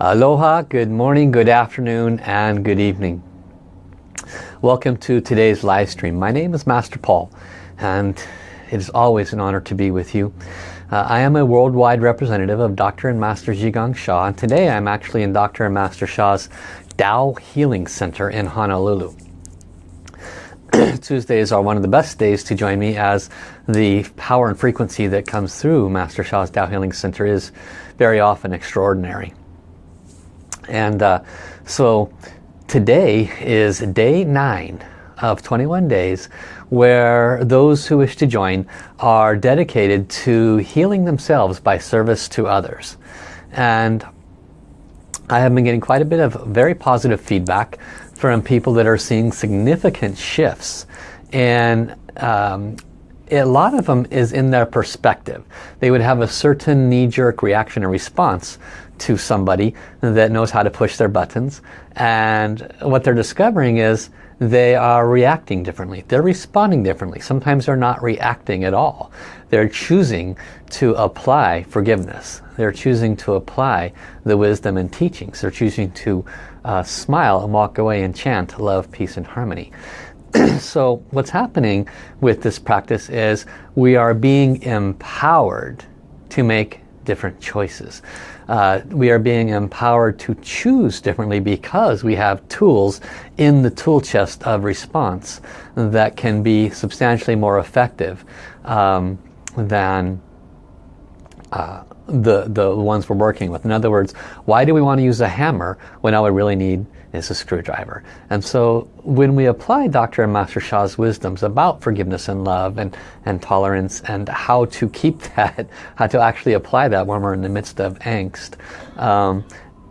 Aloha, good morning, good afternoon, and good evening. Welcome to today's live stream. My name is Master Paul, and it is always an honor to be with you. Uh, I am a worldwide representative of Dr. and Master Zhi Gang Sha, and today I'm actually in Dr. and Master Sha's Tao Healing Center in Honolulu. Tuesdays are one of the best days to join me as the power and frequency that comes through Master Sha's Tao Healing Center is very often extraordinary. And uh, so today is day nine of 21 days where those who wish to join are dedicated to healing themselves by service to others. And I have been getting quite a bit of very positive feedback from people that are seeing significant shifts and um, a lot of them is in their perspective. They would have a certain knee-jerk reaction or response to somebody that knows how to push their buttons and what they're discovering is they are reacting differently. They're responding differently. Sometimes they're not reacting at all. They're choosing to apply forgiveness. They're choosing to apply the wisdom and teachings. They're choosing to uh, smile and walk away and chant love, peace and harmony. so what's happening with this practice is we are being empowered to make different choices. Uh, we are being empowered to choose differently because we have tools in the tool chest of response that can be substantially more effective um, than uh, the, the ones we're working with. In other words, why do we want to use a hammer when all we really need is a screwdriver? And so when we apply Dr. and Master Sha's wisdoms about forgiveness and love and, and tolerance and how to keep that, how to actually apply that when we're in the midst of angst, um,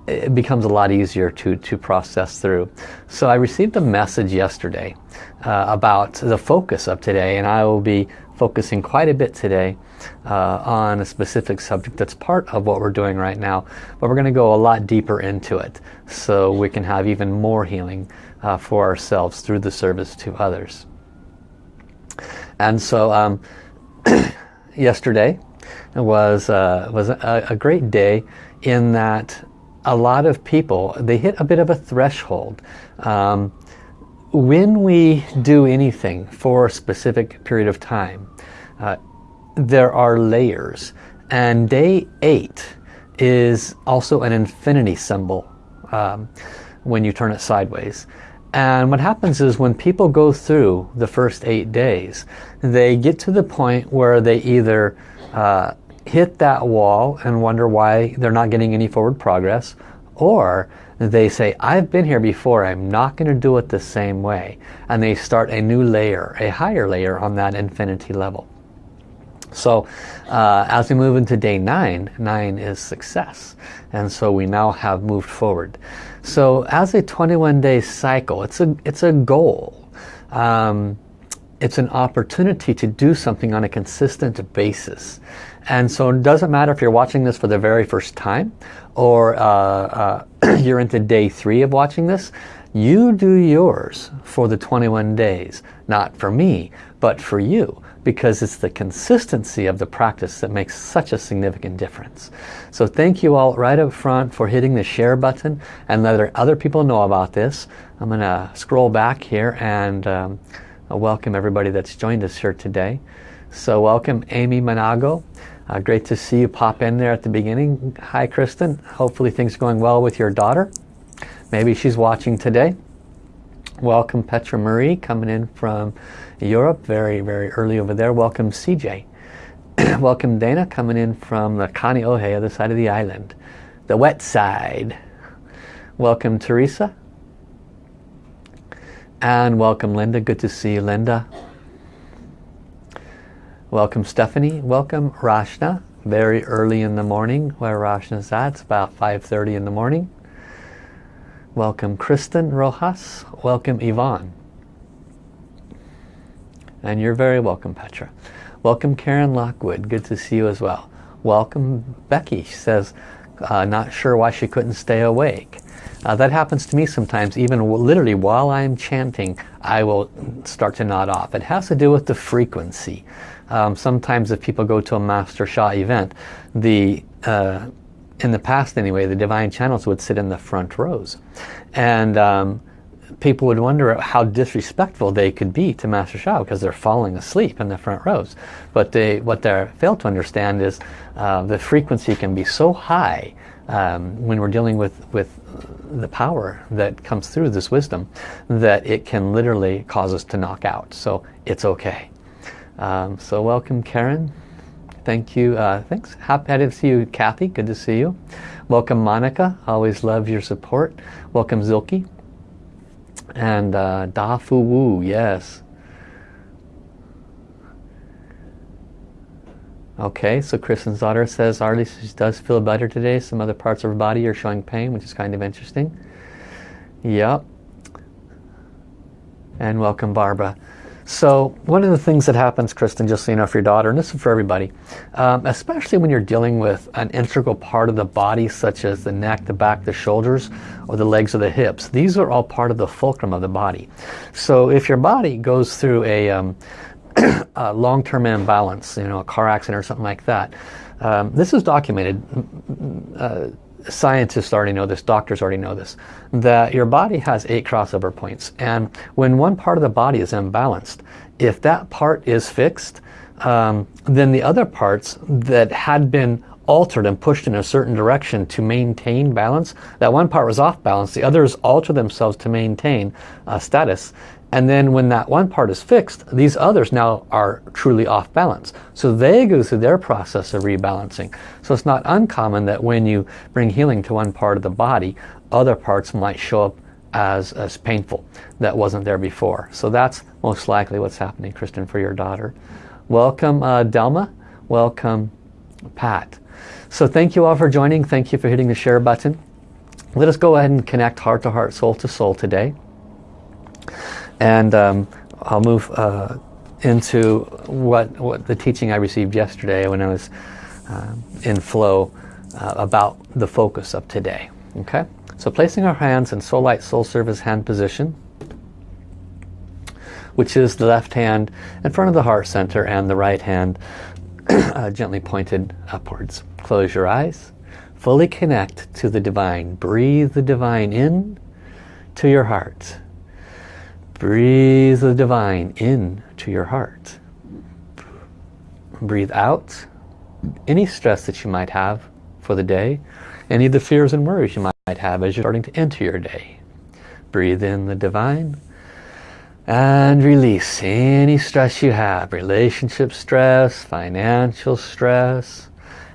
it becomes a lot easier to, to process through. So I received a message yesterday uh, about the focus of today and I will be focusing quite a bit today uh, on a specific subject that's part of what we're doing right now. But we're going to go a lot deeper into it so we can have even more healing uh, for ourselves through the service to others. And so um, yesterday was, uh, was a, a great day in that a lot of people, they hit a bit of a threshold. Um, when we do anything for a specific period of time, uh, there are layers. And day eight is also an infinity symbol um, when you turn it sideways. And what happens is when people go through the first eight days, they get to the point where they either uh, hit that wall and wonder why they're not getting any forward progress, or they say, I've been here before, I'm not going to do it the same way. And they start a new layer, a higher layer on that infinity level. So uh, as we move into day nine, nine is success. And so we now have moved forward. So as a 21 day cycle, it's a, it's a goal. Um, it's an opportunity to do something on a consistent basis. And so it doesn't matter if you're watching this for the very first time or uh, uh, you're into day three of watching this. You do yours for the 21 days. Not for me, but for you because it's the consistency of the practice that makes such a significant difference. So thank you all right up front for hitting the share button and letting other people know about this. I'm going to scroll back here and um, welcome everybody that's joined us here today. So welcome Amy Manago. Uh, great to see you pop in there at the beginning. Hi Kristen. Hopefully things are going well with your daughter. Maybe she's watching today. Welcome Petra Marie coming in from Europe, very, very early over there. Welcome CJ. Welcome Dana coming in from the Kaneohe, the other side of the island. The wet side. Welcome Teresa. And welcome Linda. Good to see you, Linda. Welcome Stephanie. Welcome Rashna. Very early in the morning where Rashna's at. It's about 5.30 in the morning. Welcome Kristen Rojas. Welcome Yvonne. And you're very welcome Petra. Welcome Karen Lockwood. Good to see you as well. Welcome Becky. She says, uh, not sure why she couldn't stay awake. Uh, that happens to me sometimes, even literally while I'm chanting, I will start to nod off. It has to do with the frequency. Um, sometimes if people go to a Master Sha event, the uh, in the past anyway, the divine channels would sit in the front rows. And um, people would wonder how disrespectful they could be to Master Sha because they're falling asleep in the front rows. But they, what they fail to understand is uh, the frequency can be so high um, when we're dealing with, with the power that comes through this wisdom that it can literally cause us to knock out. So it's okay. Um, so welcome Karen. Thank you. Uh, thanks. Happy to see you Kathy. Good to see you. Welcome Monica. Always love your support. Welcome Zilke. And uh, Da Fu Wu. Yes. Okay, so Kristen's daughter says Arlie she does feel better today. Some other parts of her body are showing pain, which is kind of interesting. Yep. And welcome Barbara. So one of the things that happens, Kristen, just so you know for your daughter, and this is for everybody, um, especially when you're dealing with an integral part of the body, such as the neck, the back, the shoulders, or the legs or the hips. These are all part of the fulcrum of the body. So if your body goes through a, um, a long-term imbalance, you know, a car accident or something like that. Um, this is documented. Uh, scientists already know this, doctors already know this, that your body has eight crossover points. And when one part of the body is imbalanced, if that part is fixed, um, then the other parts that had been altered and pushed in a certain direction to maintain balance, that one part was off balance, the others alter themselves to maintain uh, status. And then when that one part is fixed, these others now are truly off balance. So they go through their process of rebalancing. So it's not uncommon that when you bring healing to one part of the body, other parts might show up as, as painful that wasn't there before. So that's most likely what's happening, Kristen, for your daughter. Welcome, uh, Delma. Welcome, Pat. So thank you all for joining. Thank you for hitting the share button. Let us go ahead and connect heart to heart, soul to soul today. And um, I'll move uh, into what, what the teaching I received yesterday when I was uh, in flow uh, about the focus of today. Okay, so placing our hands in soul light, soul service hand position, which is the left hand in front of the heart center and the right hand uh, gently pointed upwards. Close your eyes. Fully connect to the divine. Breathe the divine in to your heart. Breathe the divine in to your heart. Breathe out any stress that you might have for the day, any of the fears and worries you might have as you're starting to enter your day. Breathe in the divine and release any stress you have, relationship stress, financial stress,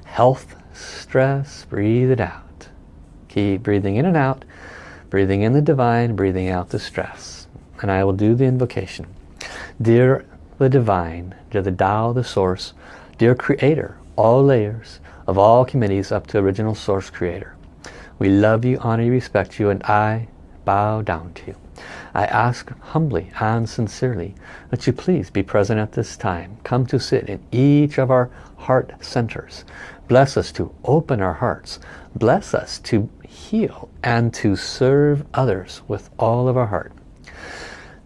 health stress, breathe it out. Keep breathing in and out, breathing in the divine, breathing out the stress and I will do the invocation. Dear the Divine, dear the Tao, the Source, dear Creator, all layers of all committees up to original Source Creator. We love you, honor you, respect you, and I bow down to you. I ask humbly and sincerely that you please be present at this time. Come to sit in each of our heart centers. Bless us to open our hearts. Bless us to heal and to serve others with all of our heart.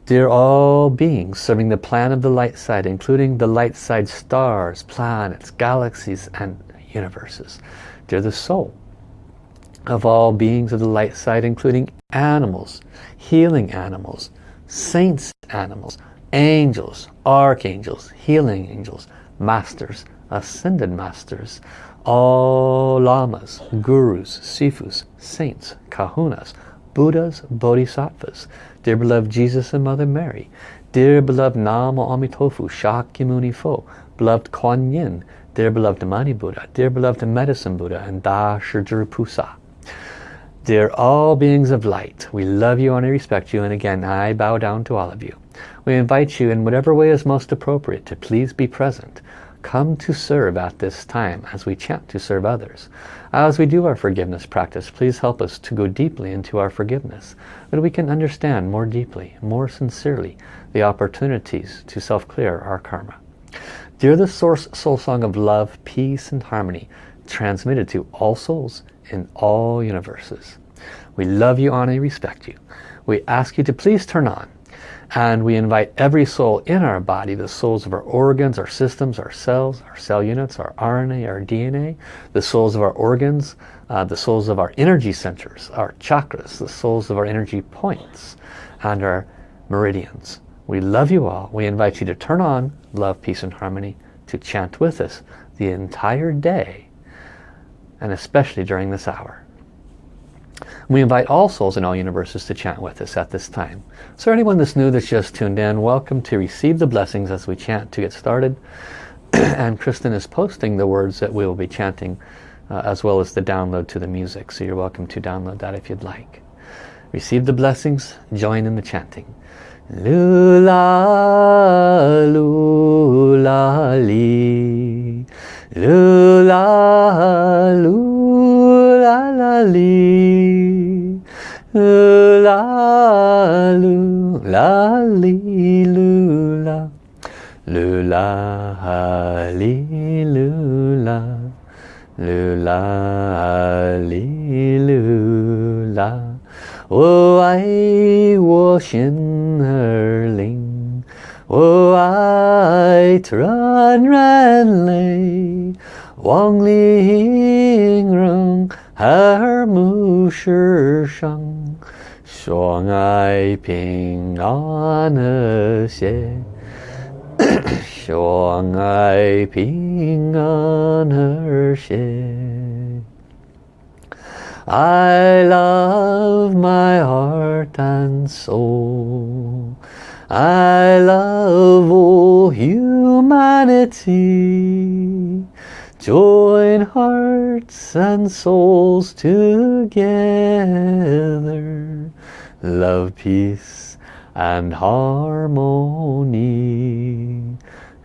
Dear all beings serving the plan of the light side, including the light side stars, planets, galaxies, and universes. Dear the soul of all beings of the light side, including animals, healing animals, saints animals, angels, archangels, healing angels, masters, ascended masters, all lamas, gurus, sifus, saints, kahunas, buddhas, bodhisattvas, Dear beloved Jesus and Mother Mary, dear beloved Nama Amitofu, Shakyamuni Fo, beloved Kuan Yin, dear beloved Mani Buddha, dear beloved Medicine Buddha, and Da Pusa. Dear all beings of light, we love you and I respect you, and again, I bow down to all of you. We invite you in whatever way is most appropriate to please be present. Come to serve at this time as we chant to serve others. As we do our forgiveness practice, please help us to go deeply into our forgiveness, that we can understand more deeply, more sincerely, the opportunities to self-clear our karma. Dear the Source Soul Song of Love, Peace and Harmony, transmitted to all souls in all universes. We love you, honor, respect you. We ask you to please turn on And we invite every soul in our body, the souls of our organs, our systems, our cells, our cell units, our RNA, our DNA, the souls of our organs, uh, the souls of our energy centers, our chakras, the souls of our energy points, and our meridians. We love you all. We invite you to turn on love, peace, and harmony to chant with us the entire day, and especially during this hour. We invite all souls in all universes to chant with us at this time. So anyone that's new that's just tuned in, welcome to receive the blessings as we chant to get started. and Kristen is posting the words that we will be chanting uh, as well as the download to the music. So you're welcome to download that if you'd like. Receive the blessings, join in the chanting. Lula, lula, lula, la, li. Lula, lula, li, lula. Lula, li, lula. Lula, li, lula. 我爱我心儿灵， 我爱突然人类，望玲珑和睦世上，相爱平安和谐，相爱平安和谐。I love my heart and soul. I love all humanity. Join hearts and souls together. Love, peace and harmony.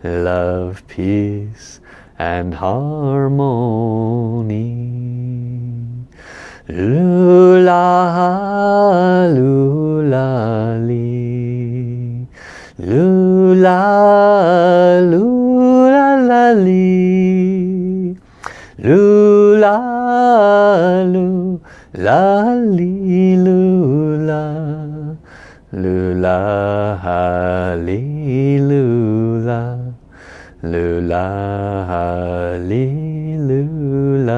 Love, peace and harmony. Lula, lula, 噜啦噜啦啦哩，噜啦噜啦哩噜啦，噜啦哈哩噜啦，噜啦哈哩噜啦。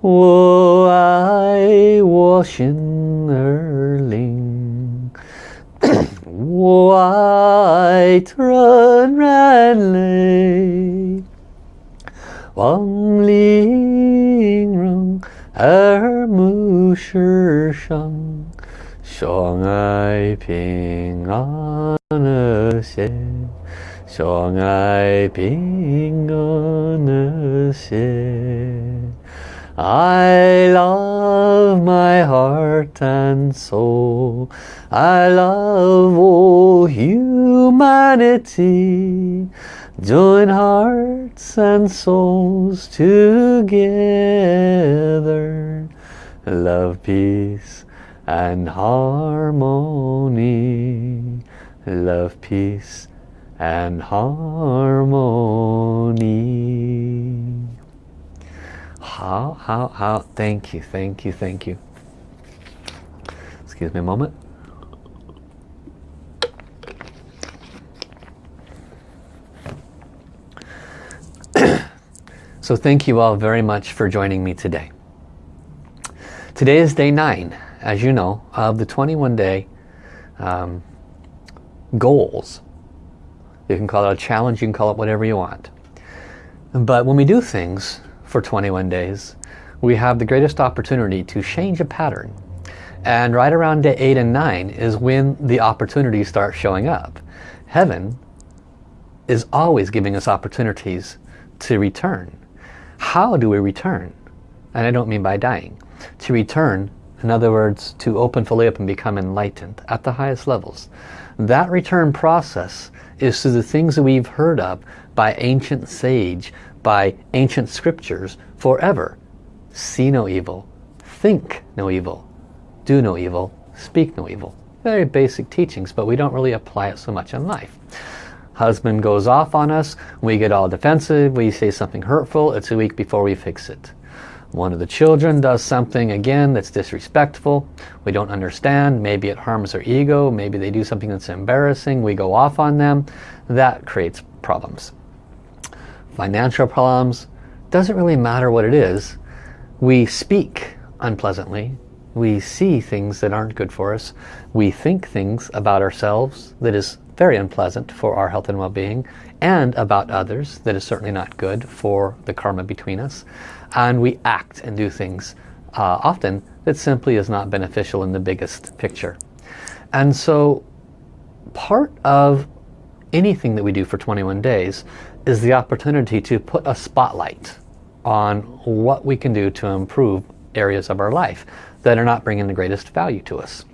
我爱我心儿灵。White Run Ran Lay Wang Ling Rung Er Mu Shi Shang Ai Ping An Xie Shuang Ai Ping An Xie I love my heart and soul. I love all humanity. Join hearts and souls together. Love, peace and harmony. Love, peace and harmony. How, how, how, thank you, thank you, thank you. Excuse me a moment. so thank you all very much for joining me today. Today is day nine, as you know, of the 21 day um, goals. You can call it a challenge, you can call it whatever you want. But when we do things, for 21 days, we have the greatest opportunity to change a pattern. And right around day 8 and 9 is when the opportunities start showing up. Heaven is always giving us opportunities to return. How do we return? And I don't mean by dying. To return, in other words, to open fully up and become enlightened at the highest levels. That return process is through the things that we've heard of by ancient sage, by ancient scriptures forever. See no evil, think no evil, do no evil, speak no evil. Very basic teachings, but we don't really apply it so much in life. Husband goes off on us, we get all defensive, we say something hurtful, it's a week before we fix it. One of the children does something again that's disrespectful. We don't understand. Maybe it harms their ego. Maybe they do something that's embarrassing. We go off on them. That creates problems. Financial problems. Doesn't really matter what it is. We speak unpleasantly. We see things that aren't good for us. We think things about ourselves that is very unpleasant for our health and well-being and about others that is certainly not good for the karma between us and we act and do things uh, often that simply is not beneficial in the biggest picture. And so part of anything that we do for 21 days is the opportunity to put a spotlight on what we can do to improve areas of our life that are not bringing the greatest value to us.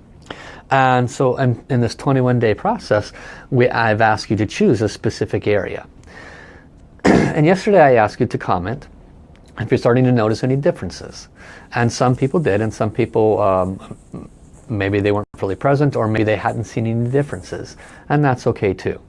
And so in, in this 21 day process, we, I've asked you to choose a specific area. and yesterday I asked you to comment if you're starting to notice any differences. And some people did, and some people, um, maybe they weren't fully present, or maybe they hadn't seen any differences. And that's okay too.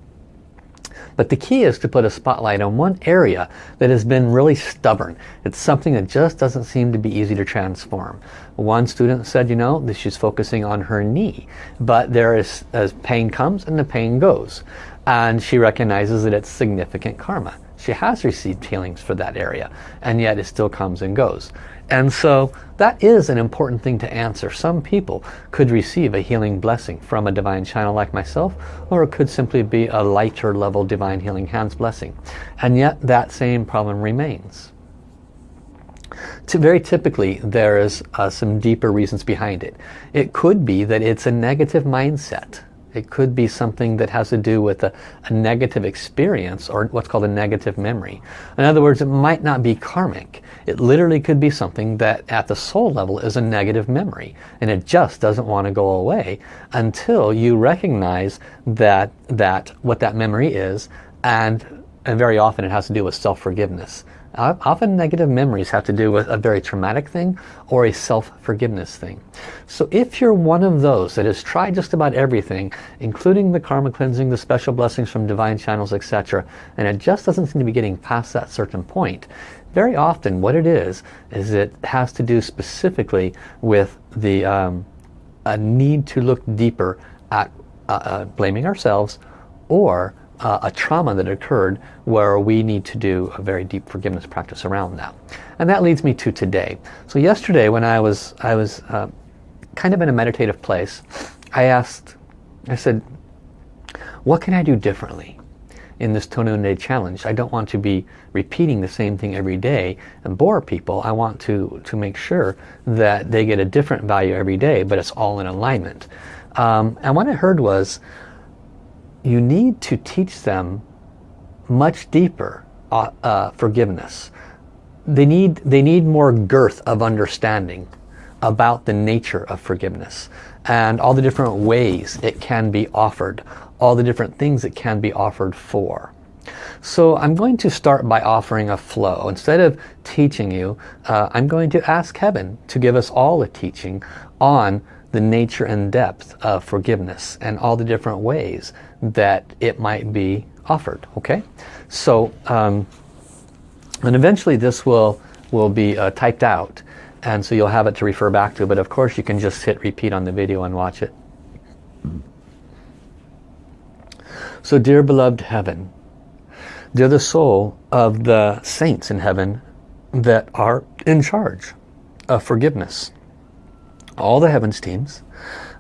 But the key is to put a spotlight on one area that has been really stubborn. It's something that just doesn't seem to be easy to transform. One student said, you know, that she's focusing on her knee, but there is, as pain comes and the pain goes. And she recognizes that it's significant karma. She has received healings for that area and yet it still comes and goes. And so that is an important thing to answer. Some people could receive a healing blessing from a divine channel like myself or it could simply be a lighter level divine healing hands blessing. And yet that same problem remains. Very typically there is uh, some deeper reasons behind it. It could be that it's a negative mindset it could be something that has to do with a, a, negative experience or what's called a negative memory. In other words, it might not be karmic. It literally could be something that at the soul level is a negative memory and it just doesn't want to go away until you recognize that, that what that memory is and, and very often it has to do with self-forgiveness. Often negative memories have to do with a very traumatic thing or a self-forgiveness thing. So if you're one of those that has tried just about everything, including the karma cleansing, the special blessings from divine channels, etc., and it just doesn't seem to be getting past that certain point, very often what it is, is it has to do specifically with the um, a need to look deeper at uh, uh, blaming ourselves or uh, a trauma that occurred where we need to do a very deep forgiveness practice around that. And that leads me to today. So yesterday when I was, I was uh, kind of in a meditative place, I asked, I said, what can I do differently in this 21 day challenge? I don't want to be repeating the same thing every day and bore people. I want to, to make sure that they get a different value every day, but it's all in alignment. Um, and what I heard was, you need to teach them much deeper uh, uh, forgiveness. They need, they need more girth of understanding about the nature of forgiveness and all the different ways it can be offered, all the different things it can be offered for. So I'm going to start by offering a flow. Instead of teaching you, uh, I'm going to ask Heaven to give us all a teaching on the nature and depth of forgiveness and all the different ways that it might be offered okay? So um, and eventually this will will be uh, typed out and so you'll have it to refer back to but of course you can just hit repeat on the video and watch it. So dear beloved heaven dear the soul of the saints in heaven that are in charge of forgiveness all the heavens teams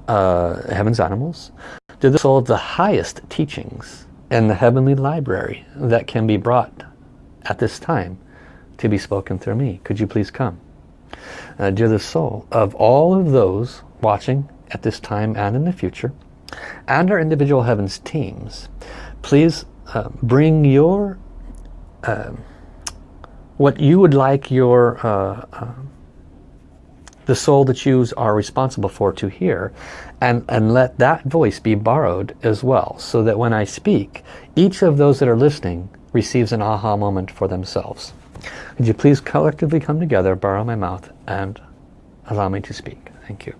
uh, heavens animals to the soul of the highest teachings and the heavenly library that can be brought at this time to be spoken through me. Could you please come? Uh, dear the soul of all of those watching at this time and in the future, and our individual heavens teams, please uh, bring your, uh, what you would like your uh, uh, the soul that you are responsible for to hear and, and let that voice be borrowed as well so that when I speak each of those that are listening receives an aha moment for themselves. Would you please collectively come together, borrow my mouth and allow me to speak. Thank you.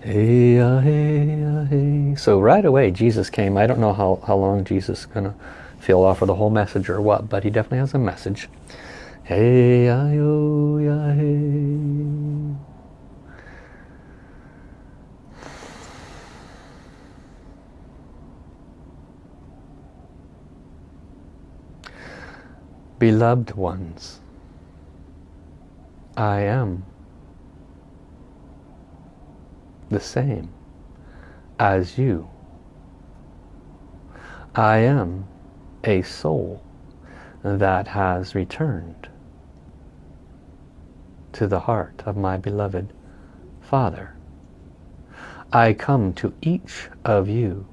Hey, uh, hey, uh, hey. So right away Jesus came. I don't know how, how long Jesus is going to feel offer the whole message or what, but he definitely has a message. Hey ya yo ya hey. Beloved ones, I am the same as you. I am a soul that has returned to the heart of my beloved Father. I come to each of you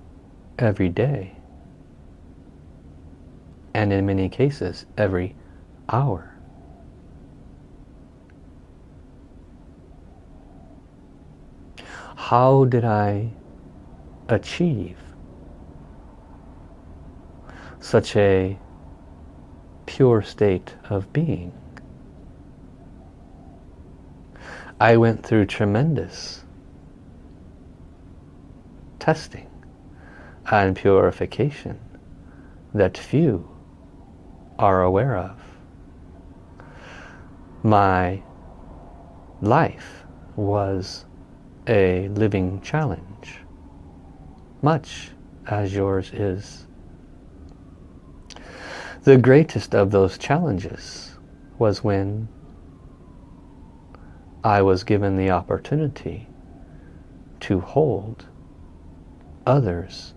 every day and in many cases every hour. How did I achieve such a pure state of being? I went through tremendous testing and purification that few are aware of. My life was a living challenge, much as yours is. The greatest of those challenges was when I was given the opportunity to hold others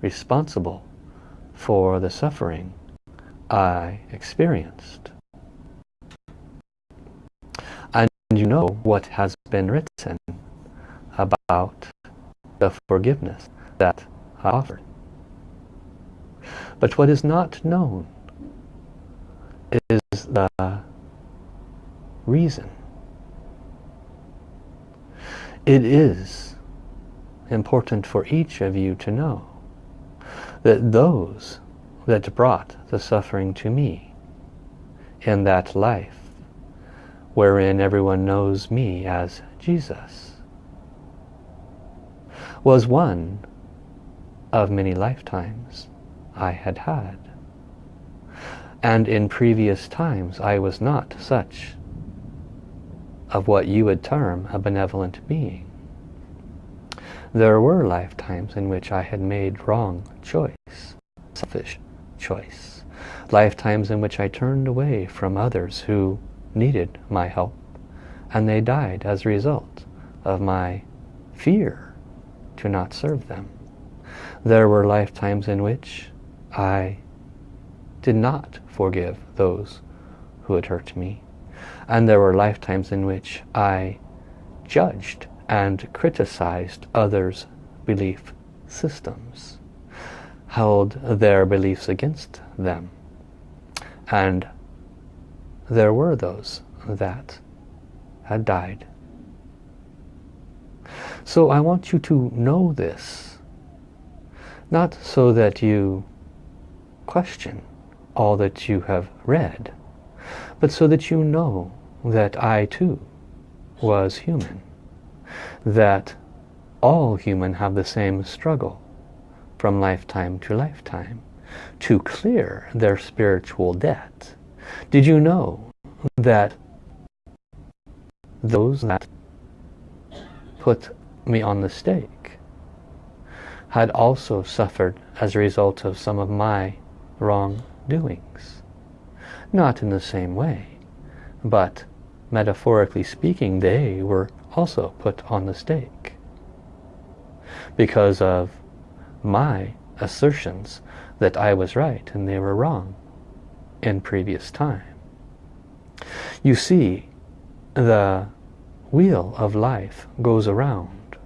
responsible for the suffering I experienced. And you know what has been written about the forgiveness that I offered. But what is not known is the reason. It is important for each of you to know that those that brought the suffering to me in that life wherein everyone knows me as Jesus was one of many lifetimes I had had. And in previous times I was not such of what you would term a benevolent being. There were lifetimes in which I had made wrong choice, selfish choice. Lifetimes in which I turned away from others who needed my help and they died as a result of my fear to not serve them. There were lifetimes in which I did not forgive those who had hurt me. And there were lifetimes in which I judged and criticized others' belief systems held their beliefs against them. And there were those that had died. So I want you to know this, not so that you question all that you have read, but so that you know that I too was human, that all human have the same struggle, from lifetime to lifetime to clear their spiritual debt. Did you know that those that put me on the stake had also suffered as a result of some of my wrongdoings? Not in the same way, but metaphorically speaking, they were also put on the stake because of my assertions that I was right and they were wrong in previous time. You see, the wheel of life goes around.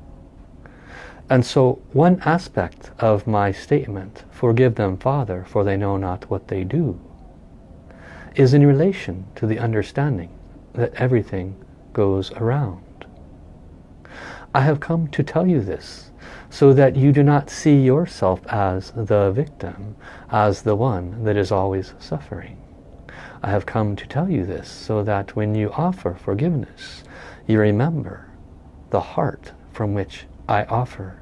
And so one aspect of my statement, forgive them, Father, for they know not what they do, is in relation to the understanding that everything goes around. I have come to tell you this so that you do not see yourself as the victim, as the one that is always suffering. I have come to tell you this so that when you offer forgiveness, you remember the heart from which I offer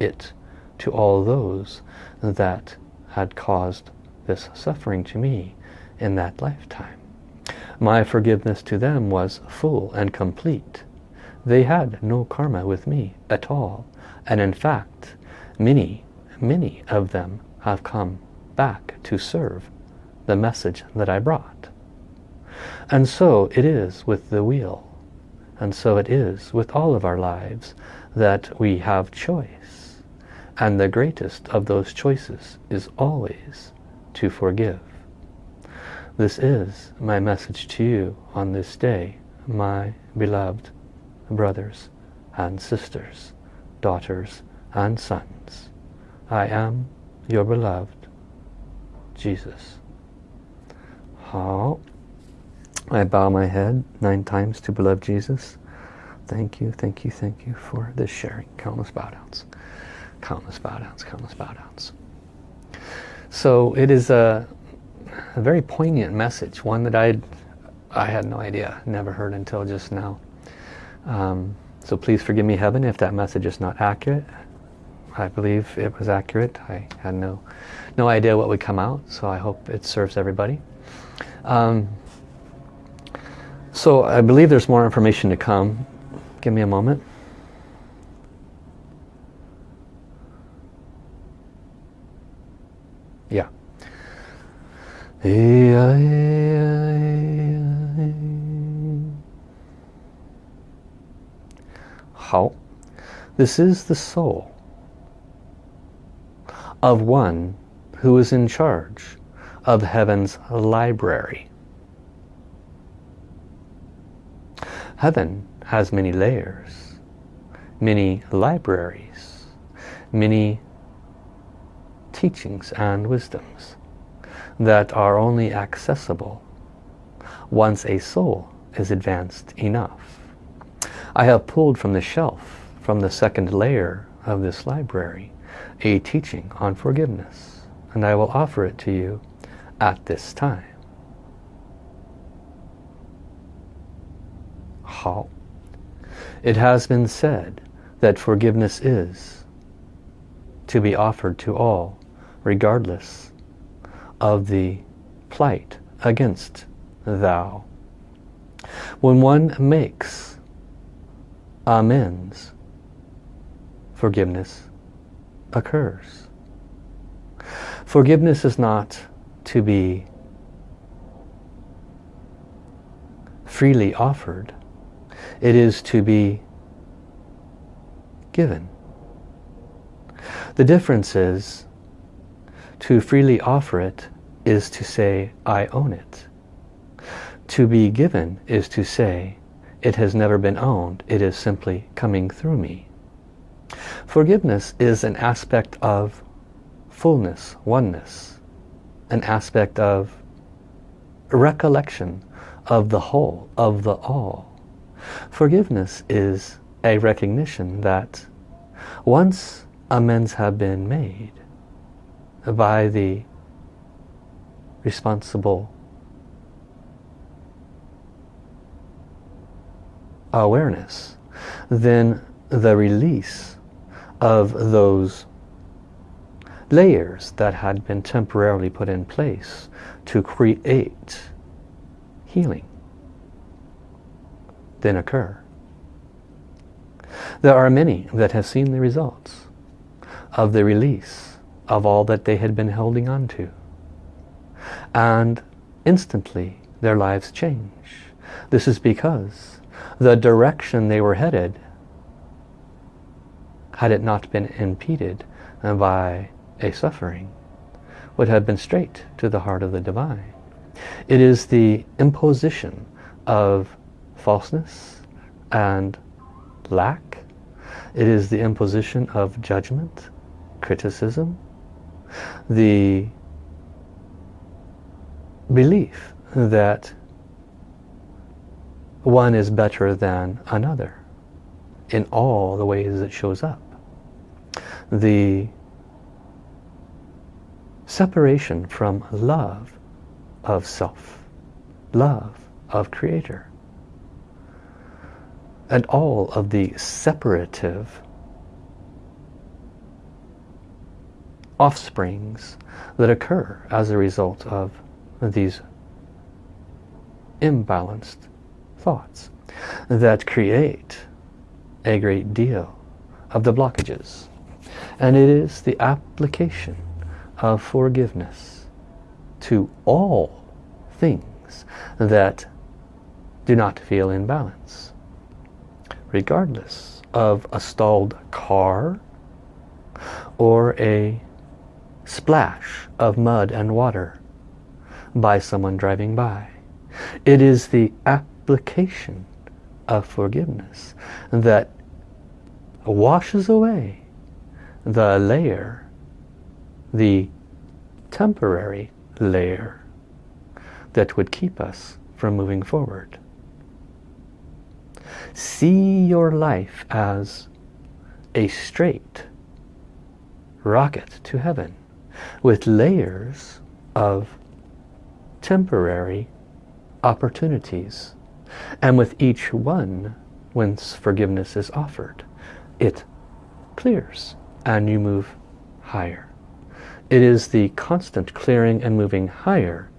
it to all those that had caused this suffering to me in that lifetime. My forgiveness to them was full and complete. They had no karma with me at all. And in fact, many, many of them have come back to serve the message that I brought. And so it is with the wheel. And so it is with all of our lives that we have choice. And the greatest of those choices is always to forgive. This is my message to you on this day, my beloved brothers and sisters, daughters and sons. I am your beloved Jesus. How? I bow my head nine times to beloved Jesus. Thank you, thank you, thank you for this sharing. Countless bow downs. Countless bow downs, countless bow downs. So it is a, a very poignant message, one that I I had no idea, never heard until just now. Um, so please forgive me, Heaven, if that message is not accurate. I believe it was accurate. I had no, no idea what would come out, so I hope it serves everybody. Um, so I believe there's more information to come. Give me a moment. Yeah. How? This is the soul of one who is in charge of heaven's library. Heaven has many layers, many libraries, many teachings and wisdoms that are only accessible once a soul is advanced enough. I have pulled from the shelf, from the second layer of this library, a teaching on forgiveness, and I will offer it to you at this time. How? It has been said that forgiveness is to be offered to all, regardless of the plight against thou. When one makes amends, forgiveness occurs. Forgiveness is not to be freely offered. It is to be given. The difference is to freely offer it is to say, I own it. To be given is to say, it has never been owned. It is simply coming through me. Forgiveness is an aspect of fullness, oneness, an aspect of recollection of the whole, of the all. Forgiveness is a recognition that once amends have been made by the responsible awareness, then the release of those layers that had been temporarily put in place to create healing then occur. There are many that have seen the results of the release of all that they had been holding on to. And instantly their lives change. This is because the direction they were headed had it not been impeded by a suffering, would have been straight to the heart of the divine. It is the imposition of falseness and lack. It is the imposition of judgment, criticism, the belief that one is better than another in all the ways it shows up. The separation from love of self, love of creator, and all of the separative offsprings that occur as a result of these imbalanced thoughts that create a great deal of the blockages. And it is the application of forgiveness to all things that do not feel in balance. Regardless of a stalled car or a splash of mud and water by someone driving by. It is the application of forgiveness that washes away the layer, the temporary layer that would keep us from moving forward. See your life as a straight rocket to heaven with layers of temporary opportunities. And with each one, once forgiveness is offered, it clears and you move higher. It is the constant clearing and moving higher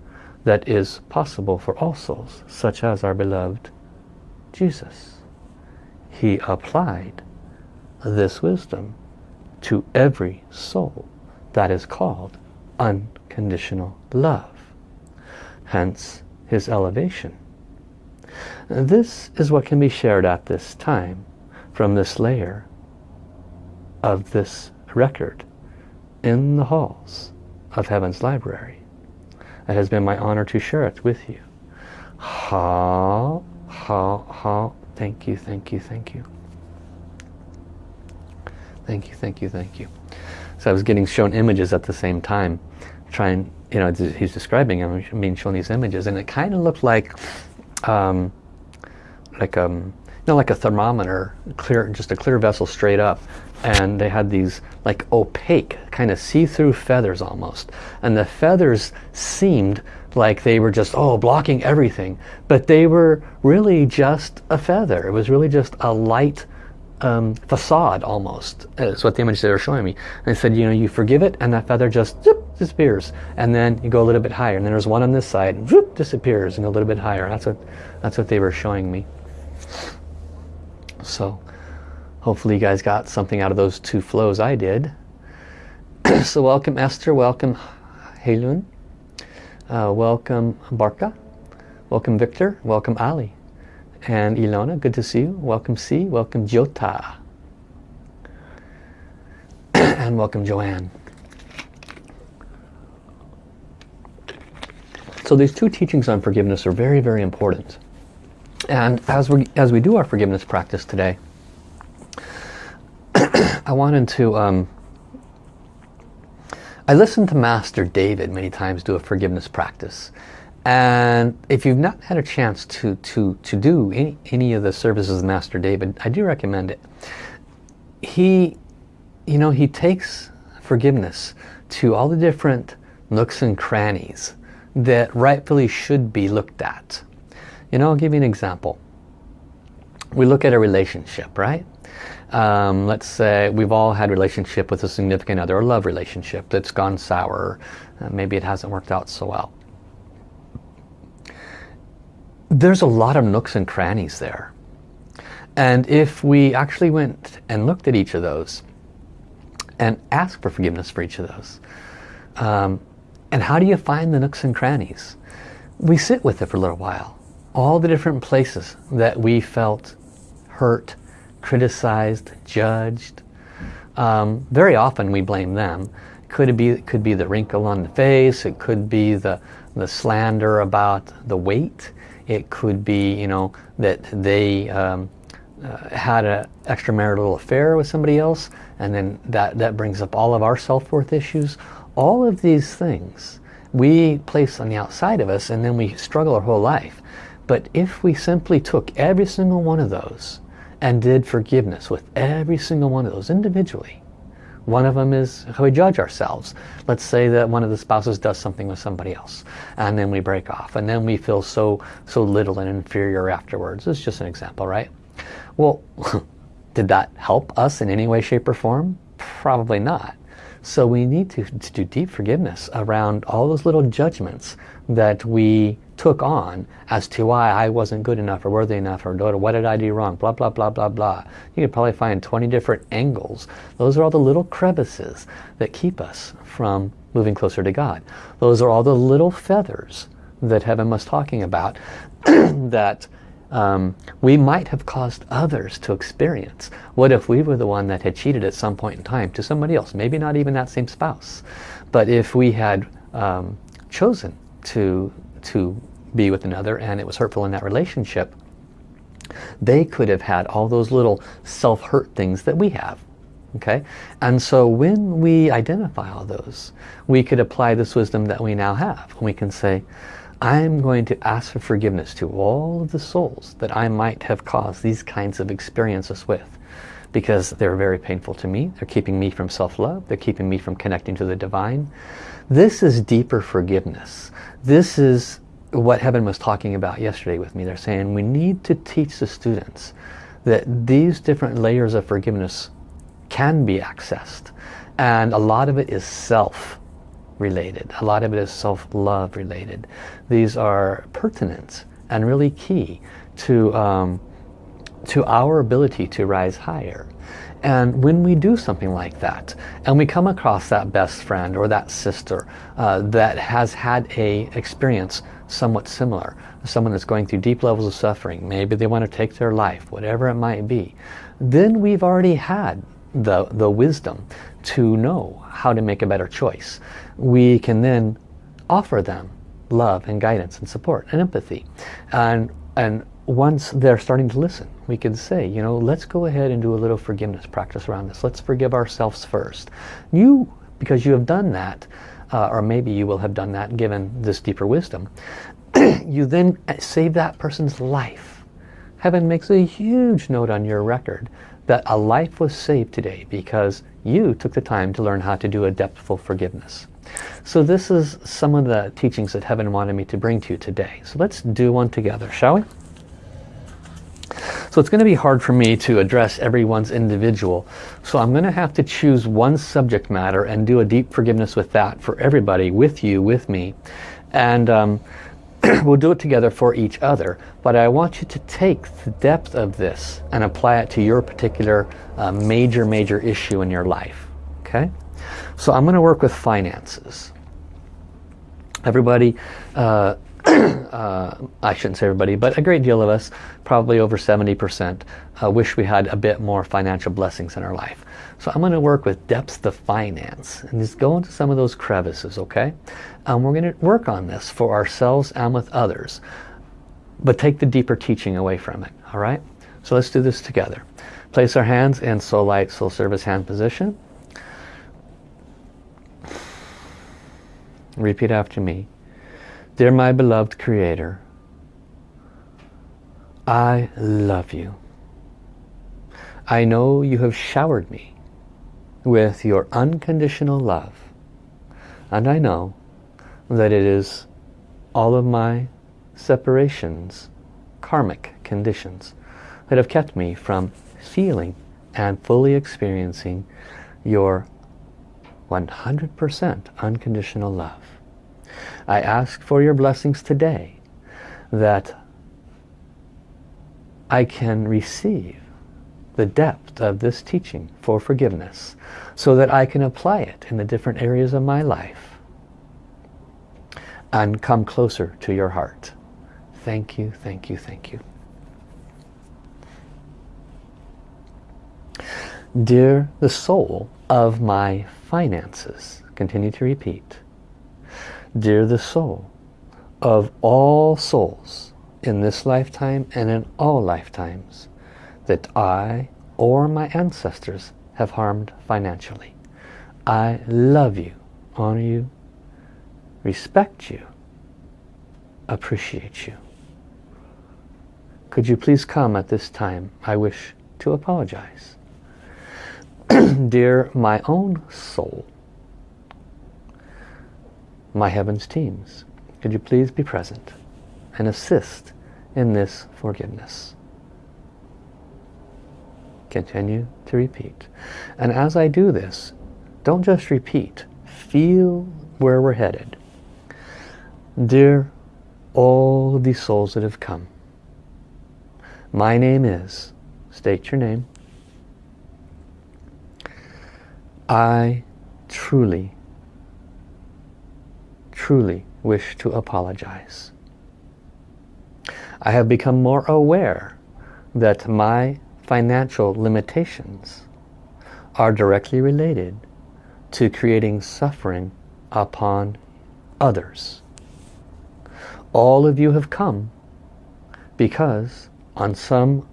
that is possible for all souls, such as our beloved Jesus. He applied this wisdom to every soul that is called unconditional love. Hence his elevation. This is what can be shared at this time from this layer of this record in the halls of Heaven's Library. It has been my honor to share it with you. Ha, ha, ha. Thank you, thank you, thank you. Thank you, thank you, thank you. So I was getting shown images at the same time, trying, you know, he's describing I'm being shown these images, and it kind of looked like, um, like um, you know, like a thermometer, clear, just a clear vessel straight up, and they had these like opaque, kind of see-through feathers almost, and the feathers seemed like they were just oh blocking everything, but they were really just a feather. It was really just a light um, facade almost is what the image they were showing me and they said you know you forgive it and that feather just zip, disappears and then you go a little bit higher and then there's one on this side zip, disappears and a little bit higher. That's what that's what they were showing me. So hopefully you guys got something out of those two flows I did. So welcome Esther. Welcome Halun uh, welcome Barka welcome Victor. Welcome Ali. And Ilona, good to see you. Welcome C, welcome Jota. and welcome Joanne. So these two teachings on forgiveness are very, very important. And as we, as we do our forgiveness practice today, I wanted to, um, I listened to Master David many times do a forgiveness practice. And if you've not had a chance to, to, to do any, any of the services of Master David, I do recommend it. He, you know, he takes forgiveness to all the different nooks and crannies that rightfully should be looked at. You know, I'll give you an example. We look at a relationship, right? Um, let's say we've all had a relationship with a significant other, a love relationship that's gone sour. Uh, maybe it hasn't worked out so well there's a lot of nooks and crannies there. And if we actually went and looked at each of those and asked for forgiveness for each of those, um, and how do you find the nooks and crannies? We sit with it for a little while. All the different places that we felt hurt, criticized, judged. Um, very often we blame them. Could it be could be the wrinkle on the face, it could be the, the slander about the weight, it could be, you know, that they um, uh, had an extramarital affair with somebody else and then that, that brings up all of our self-worth issues. All of these things we place on the outside of us and then we struggle our whole life. But if we simply took every single one of those and did forgiveness with every single one of those individually, one of them is how we judge ourselves. Let's say that one of the spouses does something with somebody else and then we break off and then we feel so so little and inferior afterwards. It's just an example, right? Well, did that help us in any way, shape or form? Probably not. So we need to, to do deep forgiveness around all those little judgments that we took on as to why I wasn't good enough or worthy enough or what did I do wrong, blah, blah, blah, blah, blah. You could probably find 20 different angles. Those are all the little crevices that keep us from moving closer to God. Those are all the little feathers that Heaven was talking about that um, we might have caused others to experience. What if we were the one that had cheated at some point in time to somebody else? Maybe not even that same spouse. But if we had um, chosen to, to be with another and it was hurtful in that relationship, they could have had all those little self-hurt things that we have. Okay, and so when we identify all those, we could apply this wisdom that we now have. And we can say, I'm going to ask for forgiveness to all of the souls that I might have caused these kinds of experiences with because they're very painful to me. They're keeping me from self-love. They're keeping me from connecting to the divine. This is deeper forgiveness. This is what Heaven was talking about yesterday with me. They're saying we need to teach the students that these different layers of forgiveness can be accessed. And a lot of it is self related. A lot of it is self-love related. These are pertinent and really key to, um, to our ability to rise higher. And when we do something like that, and we come across that best friend or that sister uh, that has had a experience somewhat similar, someone that's going through deep levels of suffering, maybe they want to take their life, whatever it might be, then we've already had the, the wisdom to know how to make a better choice. We can then offer them love and guidance and support and empathy. And, and once they're starting to listen, we can say, you know, let's go ahead and do a little forgiveness practice around this. Let's forgive ourselves first. You, because you have done that, uh, or maybe you will have done that given this deeper wisdom, you then save that person's life. Heaven makes a huge note on your record that a life was saved today because you took the time to learn how to do a depthful forgiveness. So this is some of the teachings that Heaven wanted me to bring to you today. So let's do one together, shall we? So it's going to be hard for me to address everyone's individual. So I'm going to have to choose one subject matter and do a deep forgiveness with that for everybody, with you, with me. And um, we'll do it together for each other. But I want you to take the depth of this and apply it to your particular uh, major, major issue in your life. Okay? So I'm going to work with finances. Everybody, uh, uh, I shouldn't say everybody, but a great deal of us, probably over 70%, uh, wish we had a bit more financial blessings in our life. So I'm going to work with depths of finance and just go into some of those crevices, okay? And we're going to work on this for ourselves and with others, but take the deeper teaching away from it, all right? So let's do this together. Place our hands in soul light, soul service hand position. Repeat after me. Dear my beloved Creator, I love you. I know you have showered me with your unconditional love. And I know that it is all of my separations, karmic conditions, that have kept me from feeling and fully experiencing your 100% unconditional love. I ask for your blessings today that I can receive the depth of this teaching for forgiveness so that I can apply it in the different areas of my life and come closer to your heart. Thank you, thank you, thank you. Dear the soul of my finances, continue to repeat. Dear the soul of all souls in this lifetime and in all lifetimes, that I or my ancestors have harmed financially. I love you, honor you, respect you, appreciate you. Could you please come at this time? I wish to apologize. Dear my own soul, my heavens teams, could you please be present and assist in this forgiveness? Continue to repeat. And as I do this, Don't just repeat. Feel where we're headed. Dear all these souls that have come, my name is, state your name, I truly, truly wish to apologize. I have become more aware that my financial limitations are directly related to creating suffering upon others. All of you have come because on some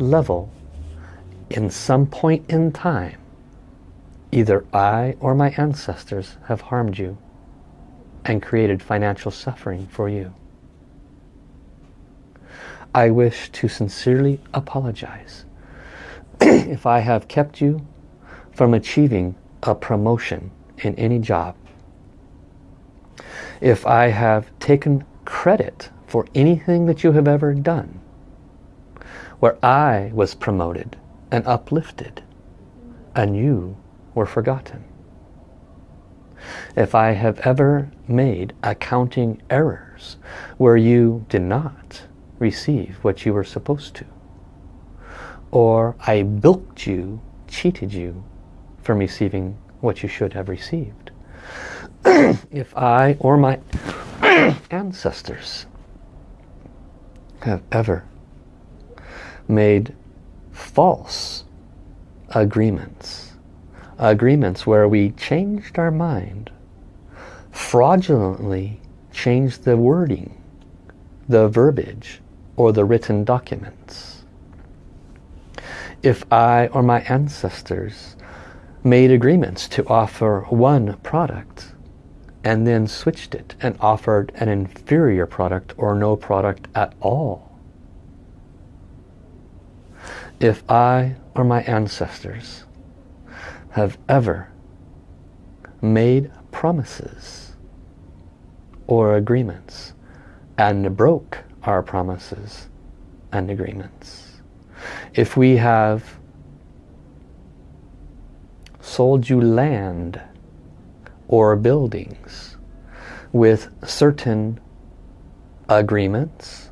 level, in some point in time, either I or my ancestors have harmed you and created financial suffering for you. I wish to sincerely apologize if I have kept you from achieving a promotion in any job. If I have taken credit for anything that you have ever done, where I was promoted and uplifted, and you were forgotten. If I have ever made accounting errors where you did not receive what you were supposed to, or I bilked you, cheated you from receiving what you should have received. if I or my ancestors have ever made false agreements, agreements where we changed our mind, fraudulently changed the wording, the verbiage, or the written documents. If I or my ancestors made agreements to offer one product and then switched it and offered an inferior product or no product at all. If I or my ancestors have ever made promises or agreements and broke our promises and agreements. If we have sold you land or buildings with certain agreements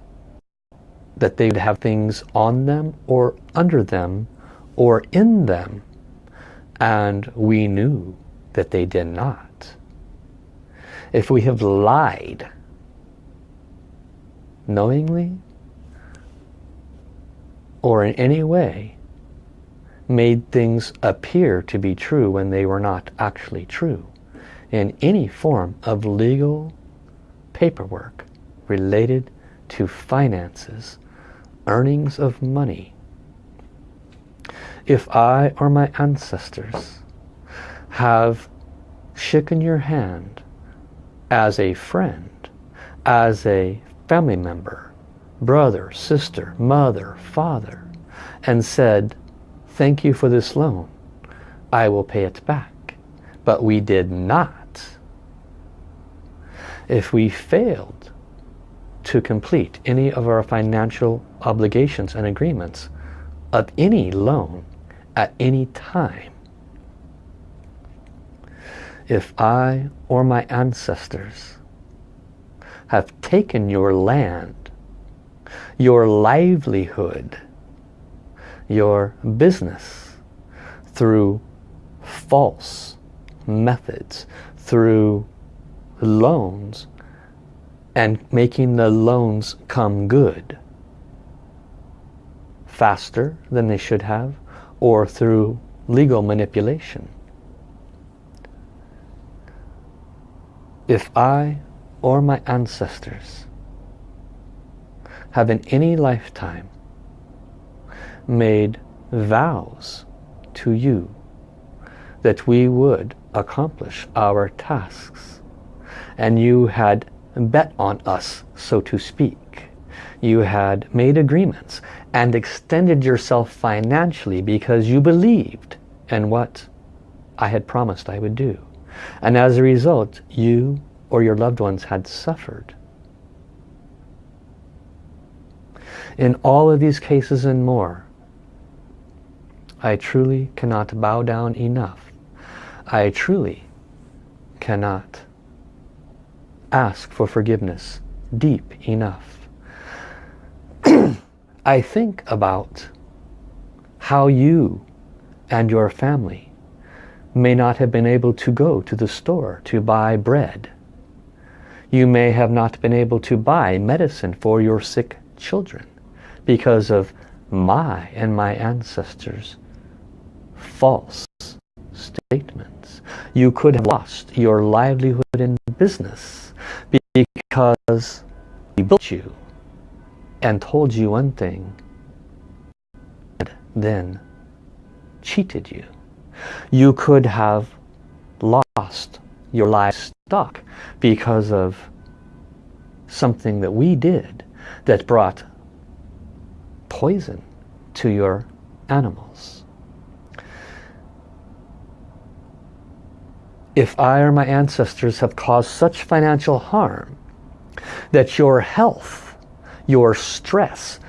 that they would have things on them or under them or in them and we knew that they did not. If we have lied knowingly or in any way made things appear to be true when they were not actually true in any form of legal paperwork related to finances, earnings of money. If I or my ancestors have shaken your hand as a friend, as a family member, brother, sister, mother, father, and said, thank you for this loan. I will pay it back. But we did not. If we failed to complete any of our financial obligations and agreements of any loan at any time, if I or my ancestors have taken your land, your livelihood, your business through false methods, through loans and making the loans come good faster than they should have or through legal manipulation. If I or my ancestors have in any lifetime made vows to you that we would accomplish our tasks and you had bet on us so to speak you had made agreements and extended yourself financially because you believed in what I had promised I would do. And as a result you or your loved ones had suffered. In all of these cases and more I truly cannot bow down enough. I truly cannot ask for forgiveness deep enough. I think about how you and your family may not have been able to go to the store to buy bread. You may have not been able to buy medicine for your sick children because of my and my ancestors false statements. You could have lost your livelihood in business because we built you and told you one thing and then cheated you. You could have lost your livestock because of something that we did that brought poison to your animals. If I or my ancestors have caused such financial harm that your health, your stress,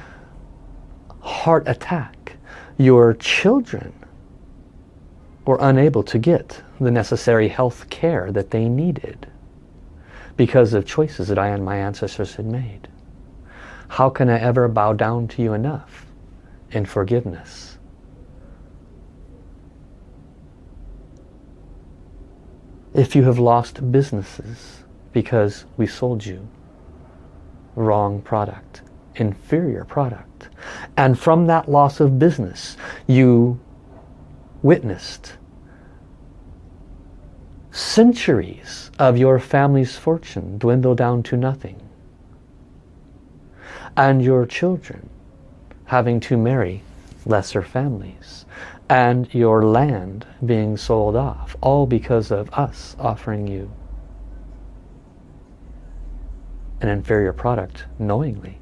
heart attack, your children were unable to get the necessary health care that they needed because of choices that I and my ancestors had made. How can I ever bow down to you enough in forgiveness? If you have lost businesses because we sold you wrong product, inferior product, and from that loss of business you witnessed centuries of your family's fortune dwindle down to nothing. And your children having to marry lesser families. And your land being sold off all because of us offering you an inferior product knowingly.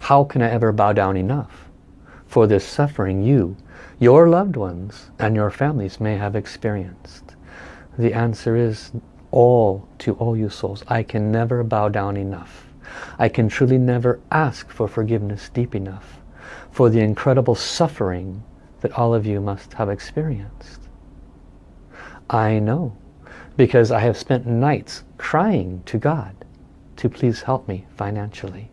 How can I ever bow down enough for this suffering you your loved ones and your families may have experienced? The answer is all to all you souls. I can never bow down enough. I can truly never ask for forgiveness deep enough for the incredible suffering that all of you must have experienced. I know because I have spent nights crying to God to please help me financially.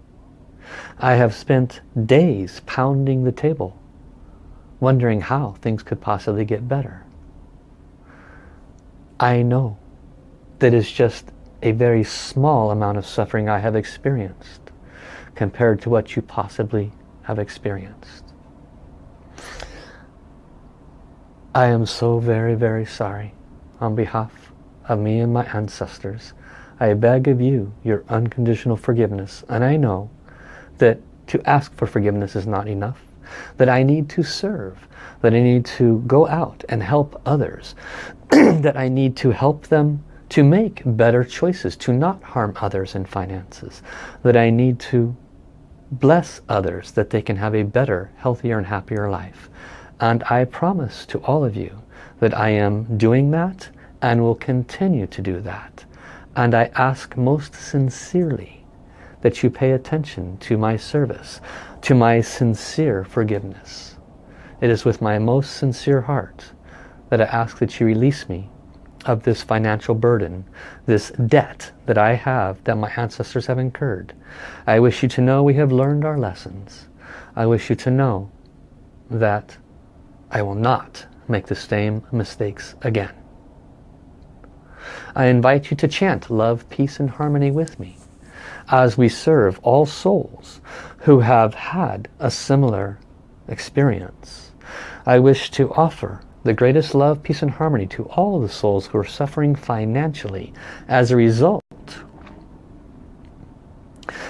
I have spent days pounding the table wondering how things could possibly get better. I know that it's just a very small amount of suffering I have experienced compared to what you possibly have experienced. I am so very, very sorry on behalf of me and my ancestors. I beg of you your unconditional forgiveness. And I know that to ask for forgiveness is not enough. That I need to serve. That I need to go out and help others. that I need to help them to make better choices, to not harm others in finances, that I need to bless others that they can have a better, healthier and happier life. And I promise to all of you that I am doing that and will continue to do that. And I ask most sincerely that you pay attention to my service, to my sincere forgiveness. It is with my most sincere heart that I ask that you release me of this financial burden, this debt that I have, that my ancestors have incurred. I wish you to know we have learned our lessons. I wish you to know that I will not make the same mistakes again. I invite you to chant love, peace and harmony with me as we serve all souls who have had a similar experience. I wish to offer the greatest love, peace and harmony to all the souls who are suffering financially as a result.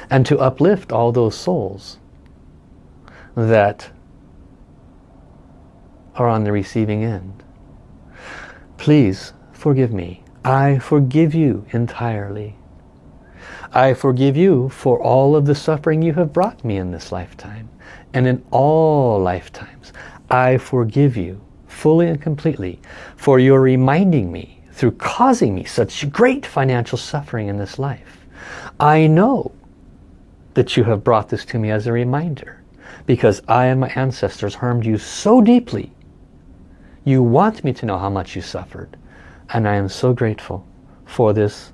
And to uplift all those souls that are on the receiving end. Please forgive me. I forgive you entirely. I forgive you for all of the suffering you have brought me in this lifetime and in all lifetimes. I forgive you fully and completely for your reminding me through causing me such great financial suffering in this life. I know that you have brought this to me as a reminder because I and my ancestors harmed you so deeply You want me to know how much you suffered. And I am so grateful for this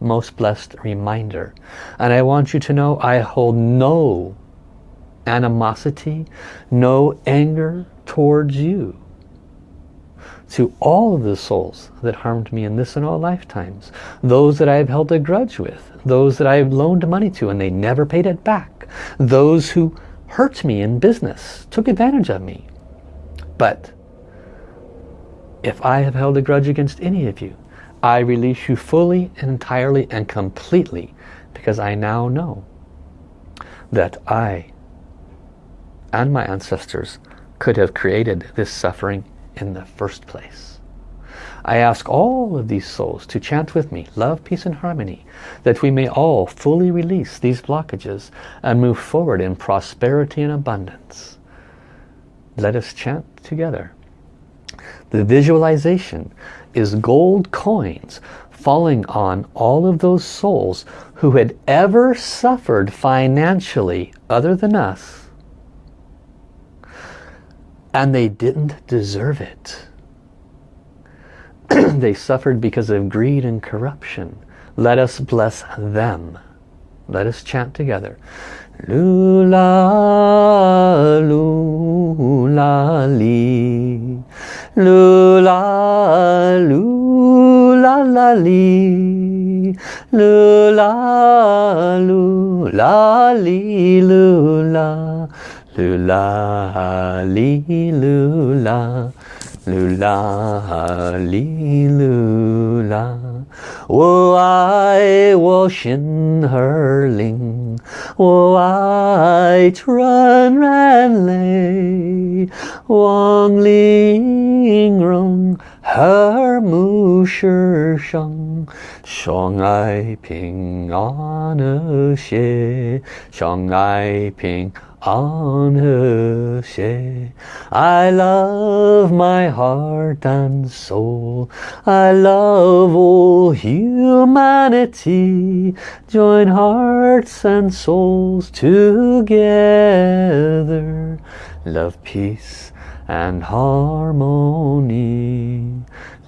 most blessed reminder. And I want you to know I hold no animosity, no anger towards you. To all of the souls that harmed me in this and all lifetimes. Those that I have held a grudge with. Those that I have loaned money to and they never paid it back. Those who hurt me in business, took advantage of me. But if I have held a grudge against any of you, I release you fully and entirely and completely because I now know that I and my ancestors could have created this suffering in the first place. I ask all of these souls to chant with me, love, peace and harmony, that we may all fully release these blockages and move forward in prosperity and abundance. Let us chant together. The visualization is gold coins falling on all of those souls who had ever suffered financially other than us and they didn't deserve it. they suffered because of greed and corruption. Let us bless them. Let us chant together. Lula, lula, li. Lula, lula, la, li. Lula, lula, li, lula. Lula, li, lula. Lula, li, lula. 我爱我心儿灵， white run ran lay, wong ling rong 和睦世上，相爱平安和谐，相爱平安。on her share. I love my heart and soul. I love all humanity. Join hearts and souls together. Love, peace and harmony.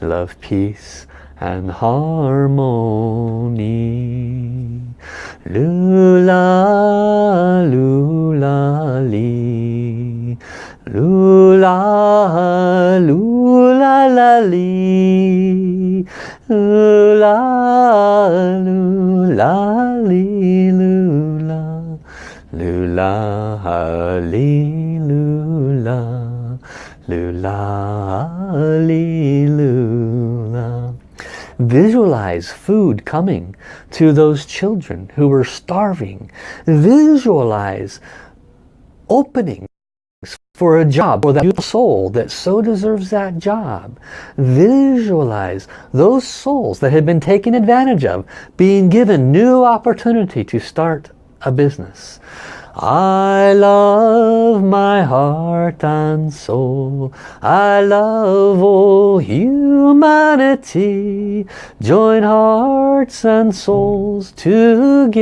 Love, peace and harmony. Lula, lula, li. Lula, lula, la. Lula, lula, lula. Lula, lula. Lula, lula. Visualize food coming to those children who were starving. Visualize openings for a job for that soul that so deserves that job. Visualize those souls that had been taken advantage of being given new opportunity to start a business. I love my heart and soul. I love all humanity. Join hearts and souls together.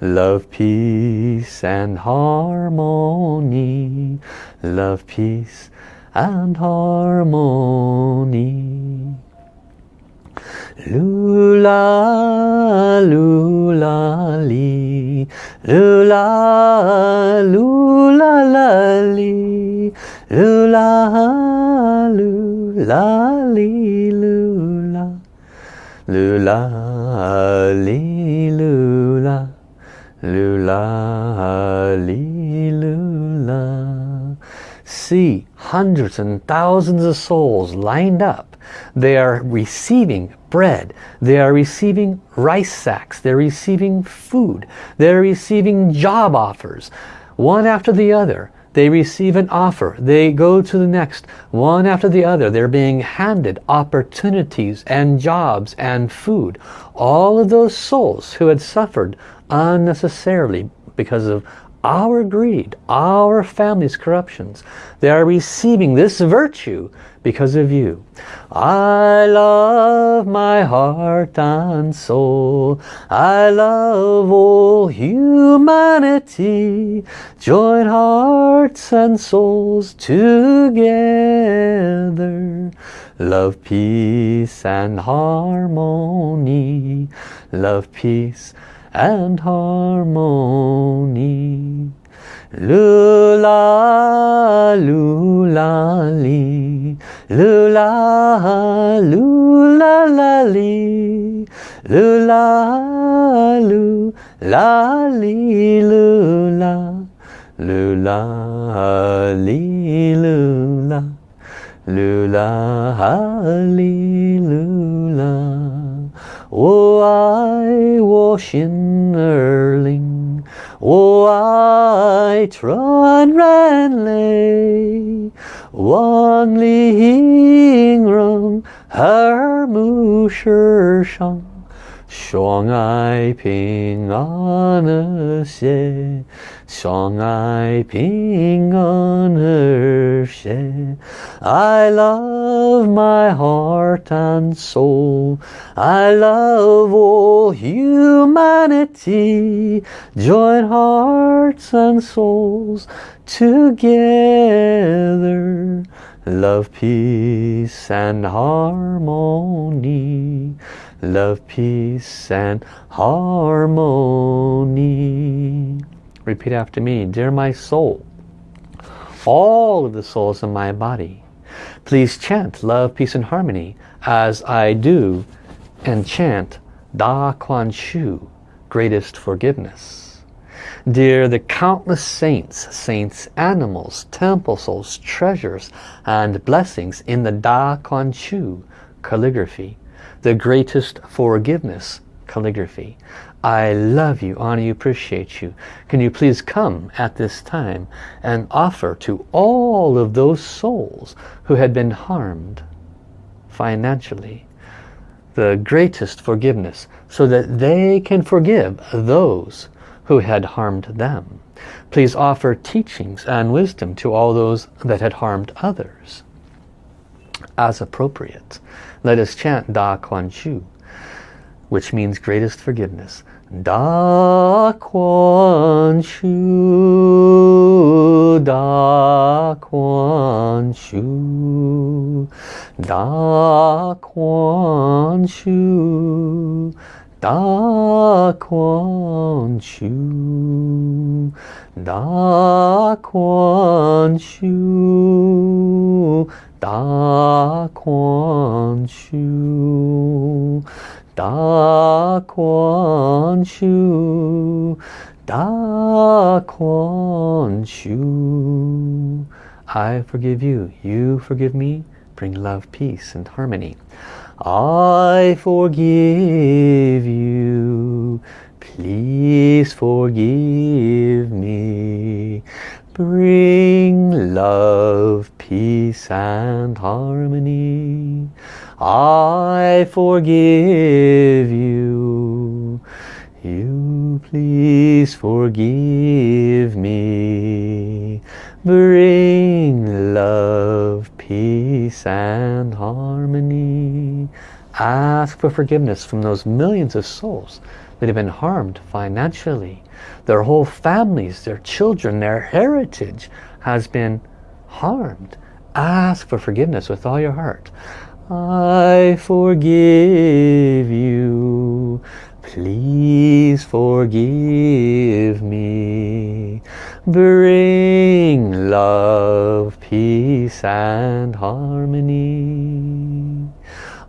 Love, peace and harmony. Love, peace and harmony. Lula, lula, li. Lula, lula, la. Lula, lula, lula. Lula, lula. Lula, lula. See hundreds and thousands of souls lined up they are receiving bread. They are receiving rice sacks. They're receiving food. They're receiving job offers. One after the other. They receive an offer. They go to the next. One after the other. They're being handed opportunities and jobs and food. All of those souls who had suffered unnecessarily because of our greed, our family's corruptions. They are receiving this virtue because of you. I love my heart and soul. I love all humanity. Join hearts and souls together. Love, peace and harmony. Love, peace and harmony. Lula, lula, li. Lula, lula, la, li. Lula, lula, li, lula. Lula, li, lula. Lula, li, lula. Oh, I wash in Erling. Oh, I tron ran lay. Wan li hing rong. Her mu. 相爱平安和谐，相爱平安和谐。I love my heart and soul. I love all humanity. Join hearts and souls together. Love, peace and harmony. Love, peace and harmony. Repeat after me. Dear my soul, all of the souls in my body, please chant love, peace and harmony as I do and chant Da Kuan Shu, greatest forgiveness. Dear the countless saints, saints, animals, temple souls, treasures and blessings in the Da Kuan Shu calligraphy, the greatest forgiveness calligraphy. I love you, honor you, appreciate you. Can you please come at this time and offer to all of those souls who had been harmed financially the greatest forgiveness so that they can forgive those who had harmed them. Please offer teachings and wisdom to all those that had harmed others as appropriate. Let us chant Da Kuan Shu, which means greatest forgiveness. Da Kuan Shu, Da Kuan Shu, Da Kuan Shu, Da Kuan Shu, Da Kuan Shu, Da Kuan Shu, Da Kuan Shu, Da Kuan Shu. I forgive you, you forgive me, bring love, peace and harmony. I forgive you, please forgive me. Bring love, peace and harmony. I forgive you. You please forgive me. Bring love, peace and. Ask for forgiveness from those millions of souls that have been harmed financially. Their whole families, their children, their heritage has been harmed. Ask for forgiveness with all your heart. I forgive you. Please forgive me. Bring love, peace and harmony.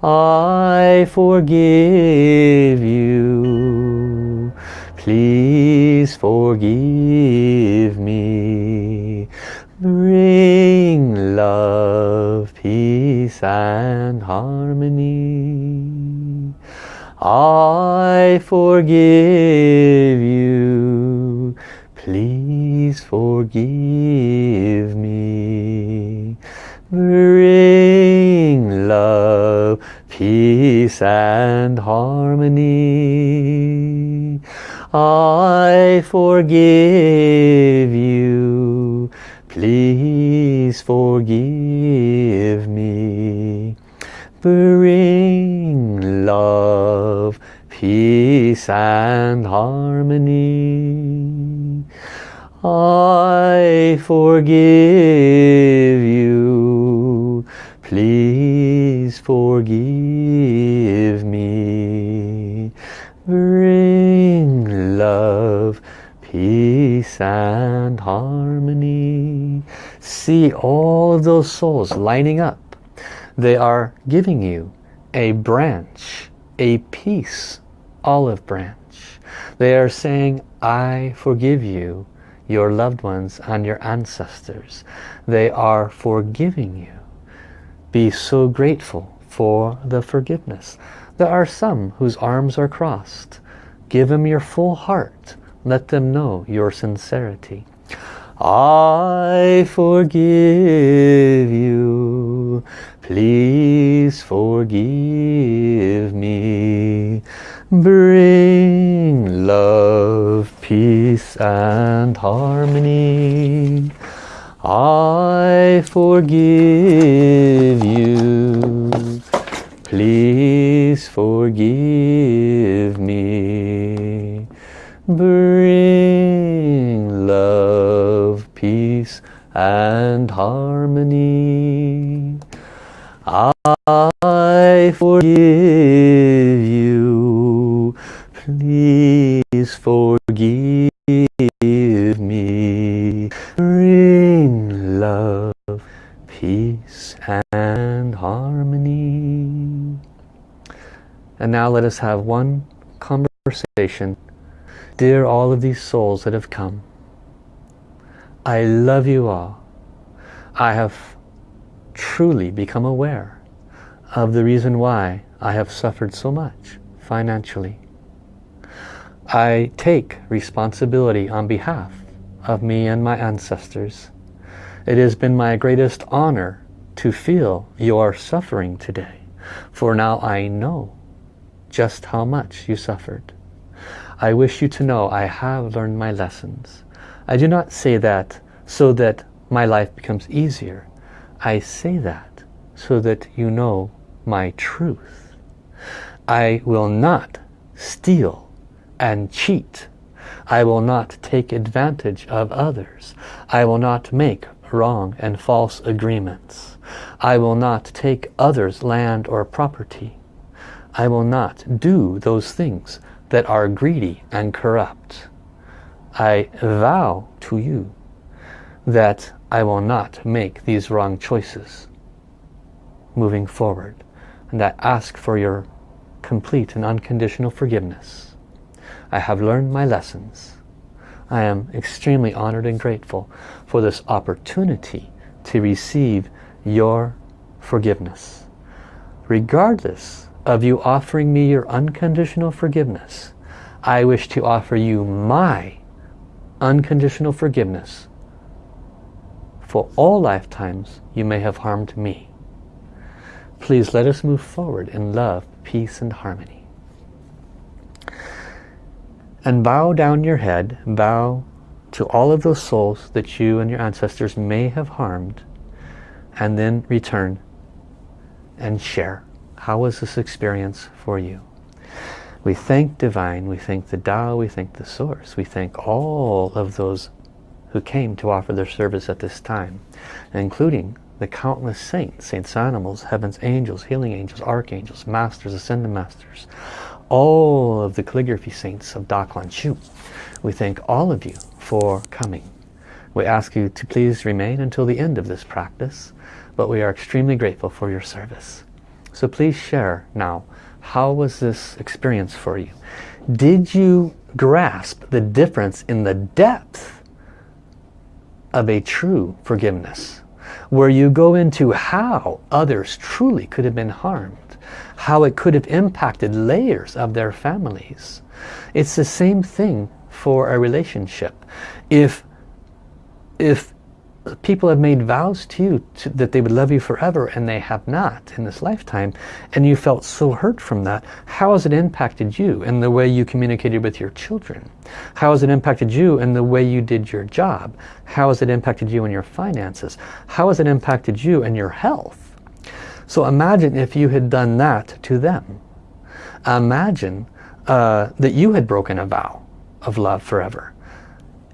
I forgive you. Please forgive me. Bring love, peace and harmony. I forgive you. Please forgive me. Bring peace and harmony. I I forgive you. Please forgive me. Bring love, peace and harmony. I forgive and harmony. See all of those souls lining up. They are giving you a branch, a peace olive branch. They are saying, I forgive you, your loved ones and your ancestors. They are forgiving you. Be so grateful for the forgiveness. There are some whose arms are crossed. Give them your full heart. Let them know your sincerity. I forgive you. Please forgive me. Bring love, peace and harmony. I forgive you. Please forgive me. Bring and harmony. I forgive you. Please forgive me. Bring love, peace and harmony. And now let us have one conversation. Dear all of these souls that have come, I love you all. I have truly become aware of the reason why I have suffered so much financially. I take responsibility on behalf of me and my ancestors. It has been my greatest honor to feel your suffering today, for now I know just how much you suffered. I wish you to know I have learned my lessons. I do not say that so that my life becomes easier. I say that so that you know my truth. I will not steal and cheat. I will not take advantage of others. I will not make wrong and false agreements. I will not take others' land or property. I will not do those things that are greedy and corrupt. I vow to you that I will not make these wrong choices moving forward. And I ask for your complete and unconditional forgiveness. I have learned my lessons. I am extremely honored and grateful for this opportunity to receive your forgiveness. Regardless of you offering me your unconditional forgiveness, I wish to offer you my unconditional forgiveness for all lifetimes you may have harmed me. Please let us move forward in love, peace and harmony. And bow down your head, bow to all of those souls that you and your ancestors may have harmed and then return and share. How was this experience for you? We thank Divine, we thank the Tao, we thank the Source, we thank all of those who came to offer their service at this time, including the countless saints, saints animals, heaven's angels, healing angels, archangels, masters, ascended masters, all of the calligraphy saints of Da Chu. We thank all of you for coming. We ask you to please remain until the end of this practice, but we are extremely grateful for your service. So please share now, how was this experience for you? Did you grasp the difference in the depth of a true forgiveness? Where you go into how others truly could have been harmed how it could have impacted layers of their families. It's the same thing for a relationship. If if people have made vows to you to, that they would love you forever and they have not in this lifetime and you felt so hurt from that. How has it impacted you in the way you communicated with your children? How has it impacted you in the way you did your job? How has it impacted you in your finances? How has it impacted you in your health? So imagine if you had done that to them. Imagine uh, that you had broken a vow of love forever.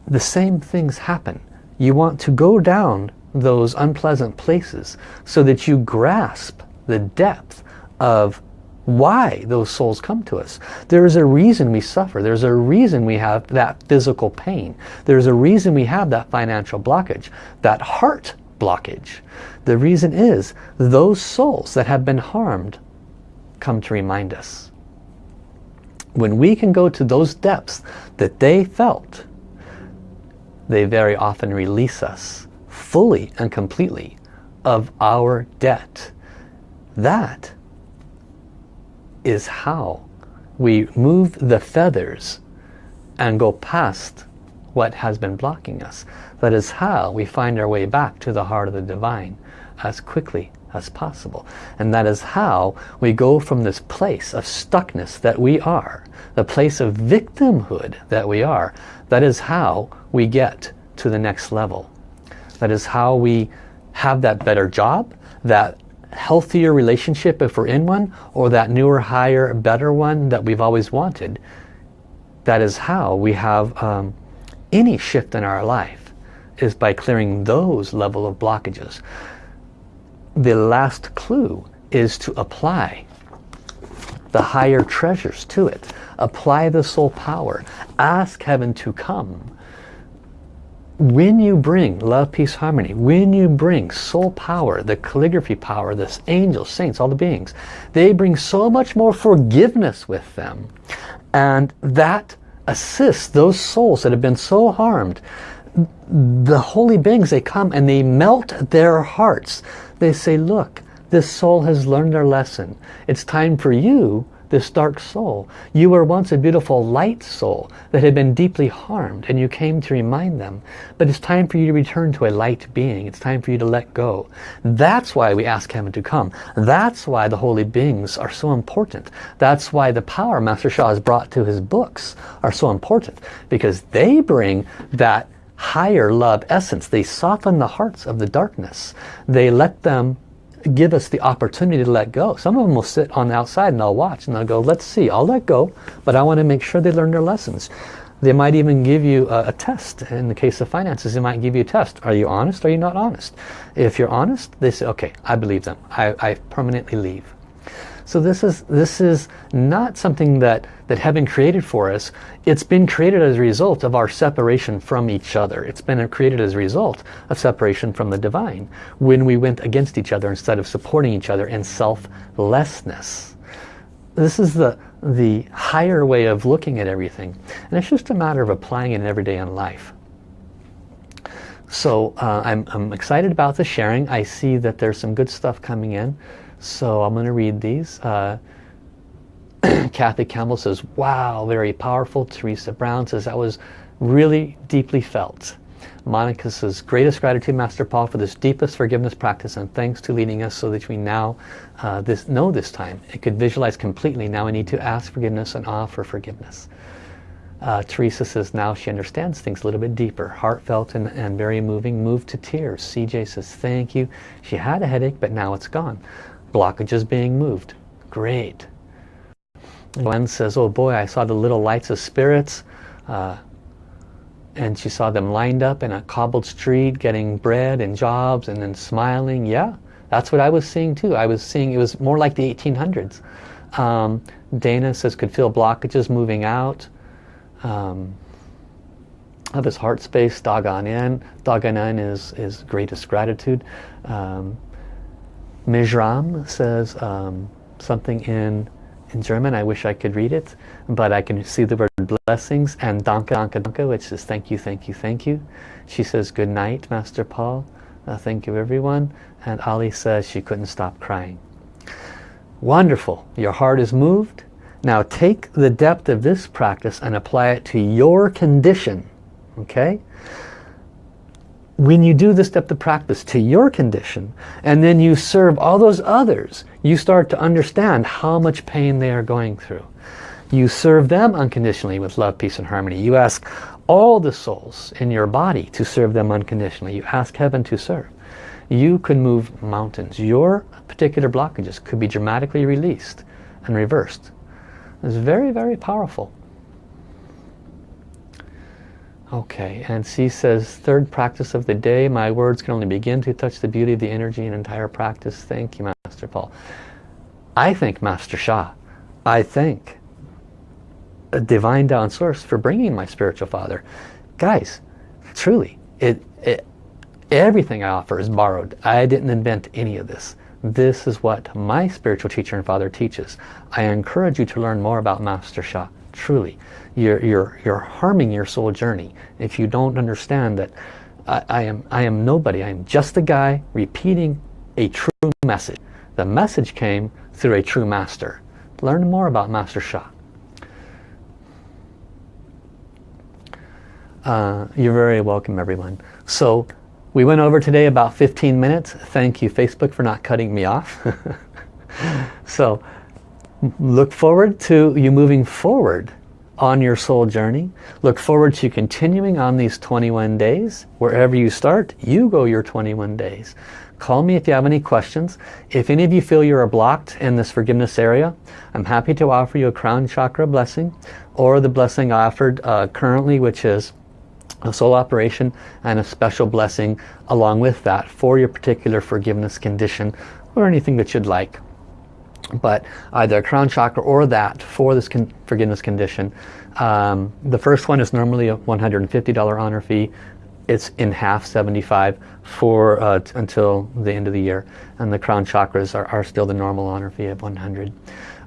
The same things happen you want to go down those unpleasant places so that you grasp the depth of why those souls come to us. There is a reason we suffer. There's a reason we have that physical pain. There's a reason we have that financial blockage, that heart blockage. The reason is those souls that have been harmed come to remind us. When we can go to those depths that they felt, they very often release us fully and completely of our debt. That is how we move the feathers and go past what has been blocking us. That is how we find our way back to the heart of the divine as quickly as possible. And that is how we go from this place of stuckness that we are, the place of victimhood that we are, that is how we get to the next level. That is how we have that better job, that healthier relationship if we're in one, or that newer, higher, better one that we've always wanted. That is how we have um, any shift in our life, is by clearing those level of blockages. The last clue is to apply the higher treasures to it. Apply the soul power. Ask heaven to come when you bring love, peace, harmony, when you bring soul power, the calligraphy power, the angels, saints, all the beings, they bring so much more forgiveness with them. And that assists those souls that have been so harmed. The holy beings, they come and they melt their hearts. They say, look, this soul has learned their lesson. It's time for you this dark soul. You were once a beautiful light soul that had been deeply harmed and you came to remind them. But it's time for you to return to a light being. It's time for you to let go. That's why we ask heaven to come. That's why the holy beings are so important. That's why the power Master Sha has brought to his books are so important. Because they bring that higher love essence. They soften the hearts of the darkness. They let them give us the opportunity to let go. Some of them will sit on the outside and they'll watch and they'll go, let's see, I'll let go, but I want to make sure they learn their lessons. They might even give you a, a, test. In the case of finances, they might give you a test. Are you honest? Are you not honest? If you're honest, they say, okay, I believe them. I, I permanently leave. So this is, this is not something that, that heaven created for us. It's been created as a result of our separation from each other. It's been created as a result of separation from the divine when we went against each other instead of supporting each other in selflessness. This is the, the higher way of looking at everything. And it's just a matter of applying it in every day in life. So uh, I'm, I'm excited about the sharing. I see that there's some good stuff coming in. So I'm going to read these. Uh, Kathy Campbell says, wow, very powerful. Teresa Brown says, that was really deeply felt. Monica says, greatest gratitude, Master Paul, for this deepest forgiveness practice and thanks to leading us so that we now uh, this, know this time. It could visualize completely. Now I need to ask forgiveness and offer forgiveness. Uh, Teresa says now she understands things a little bit deeper, heartfelt and, and very moving, moved to tears. CJ says, thank you. She had a headache, but now it's gone blockages being moved. Great. Gwen says, oh boy, I saw the little lights of spirits. Uh, and she saw them lined up in a cobbled street getting bread and jobs and then smiling. Yeah, that's what I was seeing too. I was seeing it was more like the 1800s. Um, Dana says could feel blockages moving out um, of his heart space. Dagon in. In is, is greatest gratitude. Um, Mizram says um, something in in German. I wish I could read it, but I can see the word blessings and danke, danke, danke, which is thank you, thank you, thank you. She says good night, Master Paul. Uh, thank you, everyone. And Ali says she couldn't stop crying. Wonderful. Your heart is moved. Now take the depth of this practice and apply it to your condition. Okay? When you do this step of practice to your condition and then you serve all those others, you start to understand how much pain they are going through. You serve them unconditionally with love, peace and harmony. You ask all the souls in your body to serve them unconditionally. You ask heaven to serve. You can move mountains. Your particular blockages could be dramatically released and reversed. It's very, very powerful. Okay, and C says, third practice of the day, my words can only begin to touch the beauty of the energy and entire practice. Thank you, Master Paul. I thank Master Sha. I thank a divine Tao source for bringing my spiritual father. Guys, truly, it, it, everything I offer is borrowed. I didn't invent any of this. This is what my spiritual teacher and father teaches. I encourage you to learn more about Master Sha, truly you're, you're, you're harming your soul journey if you don't understand that I, I, am, I am nobody. I am just a guy repeating a true message. The message came through a true master. Learn more about Master Sha. Uh, you're very welcome everyone. So we went over today about 15 minutes. Thank you Facebook for not cutting me off. so look forward to you moving forward on your soul journey. Look forward to continuing on these 21 days. Wherever you start, you go your 21 days. Call me if you have any questions. If any of you feel you are blocked in this forgiveness area, I'm happy to offer you a crown chakra blessing or the blessing offered uh, currently, which is a soul operation and a special blessing along with that for your particular forgiveness condition or anything that you'd like but either crown chakra or that for this con forgiveness condition. Um, the first one is normally a $150 honor fee. It's in half 75 for uh, until the end of the year. And the crown chakras are, are still the normal honor fee of 100.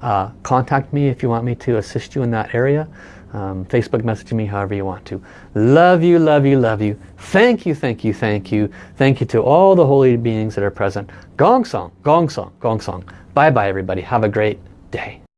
Uh, contact me if you want me to assist you in that area. Um, Facebook message me however you want to. Love you, love you, love you. Thank you, thank you, thank you. Thank you to all the holy beings that are present. Gong Song, Gong Song, Gong Song. Bye bye everybody. Have a great day.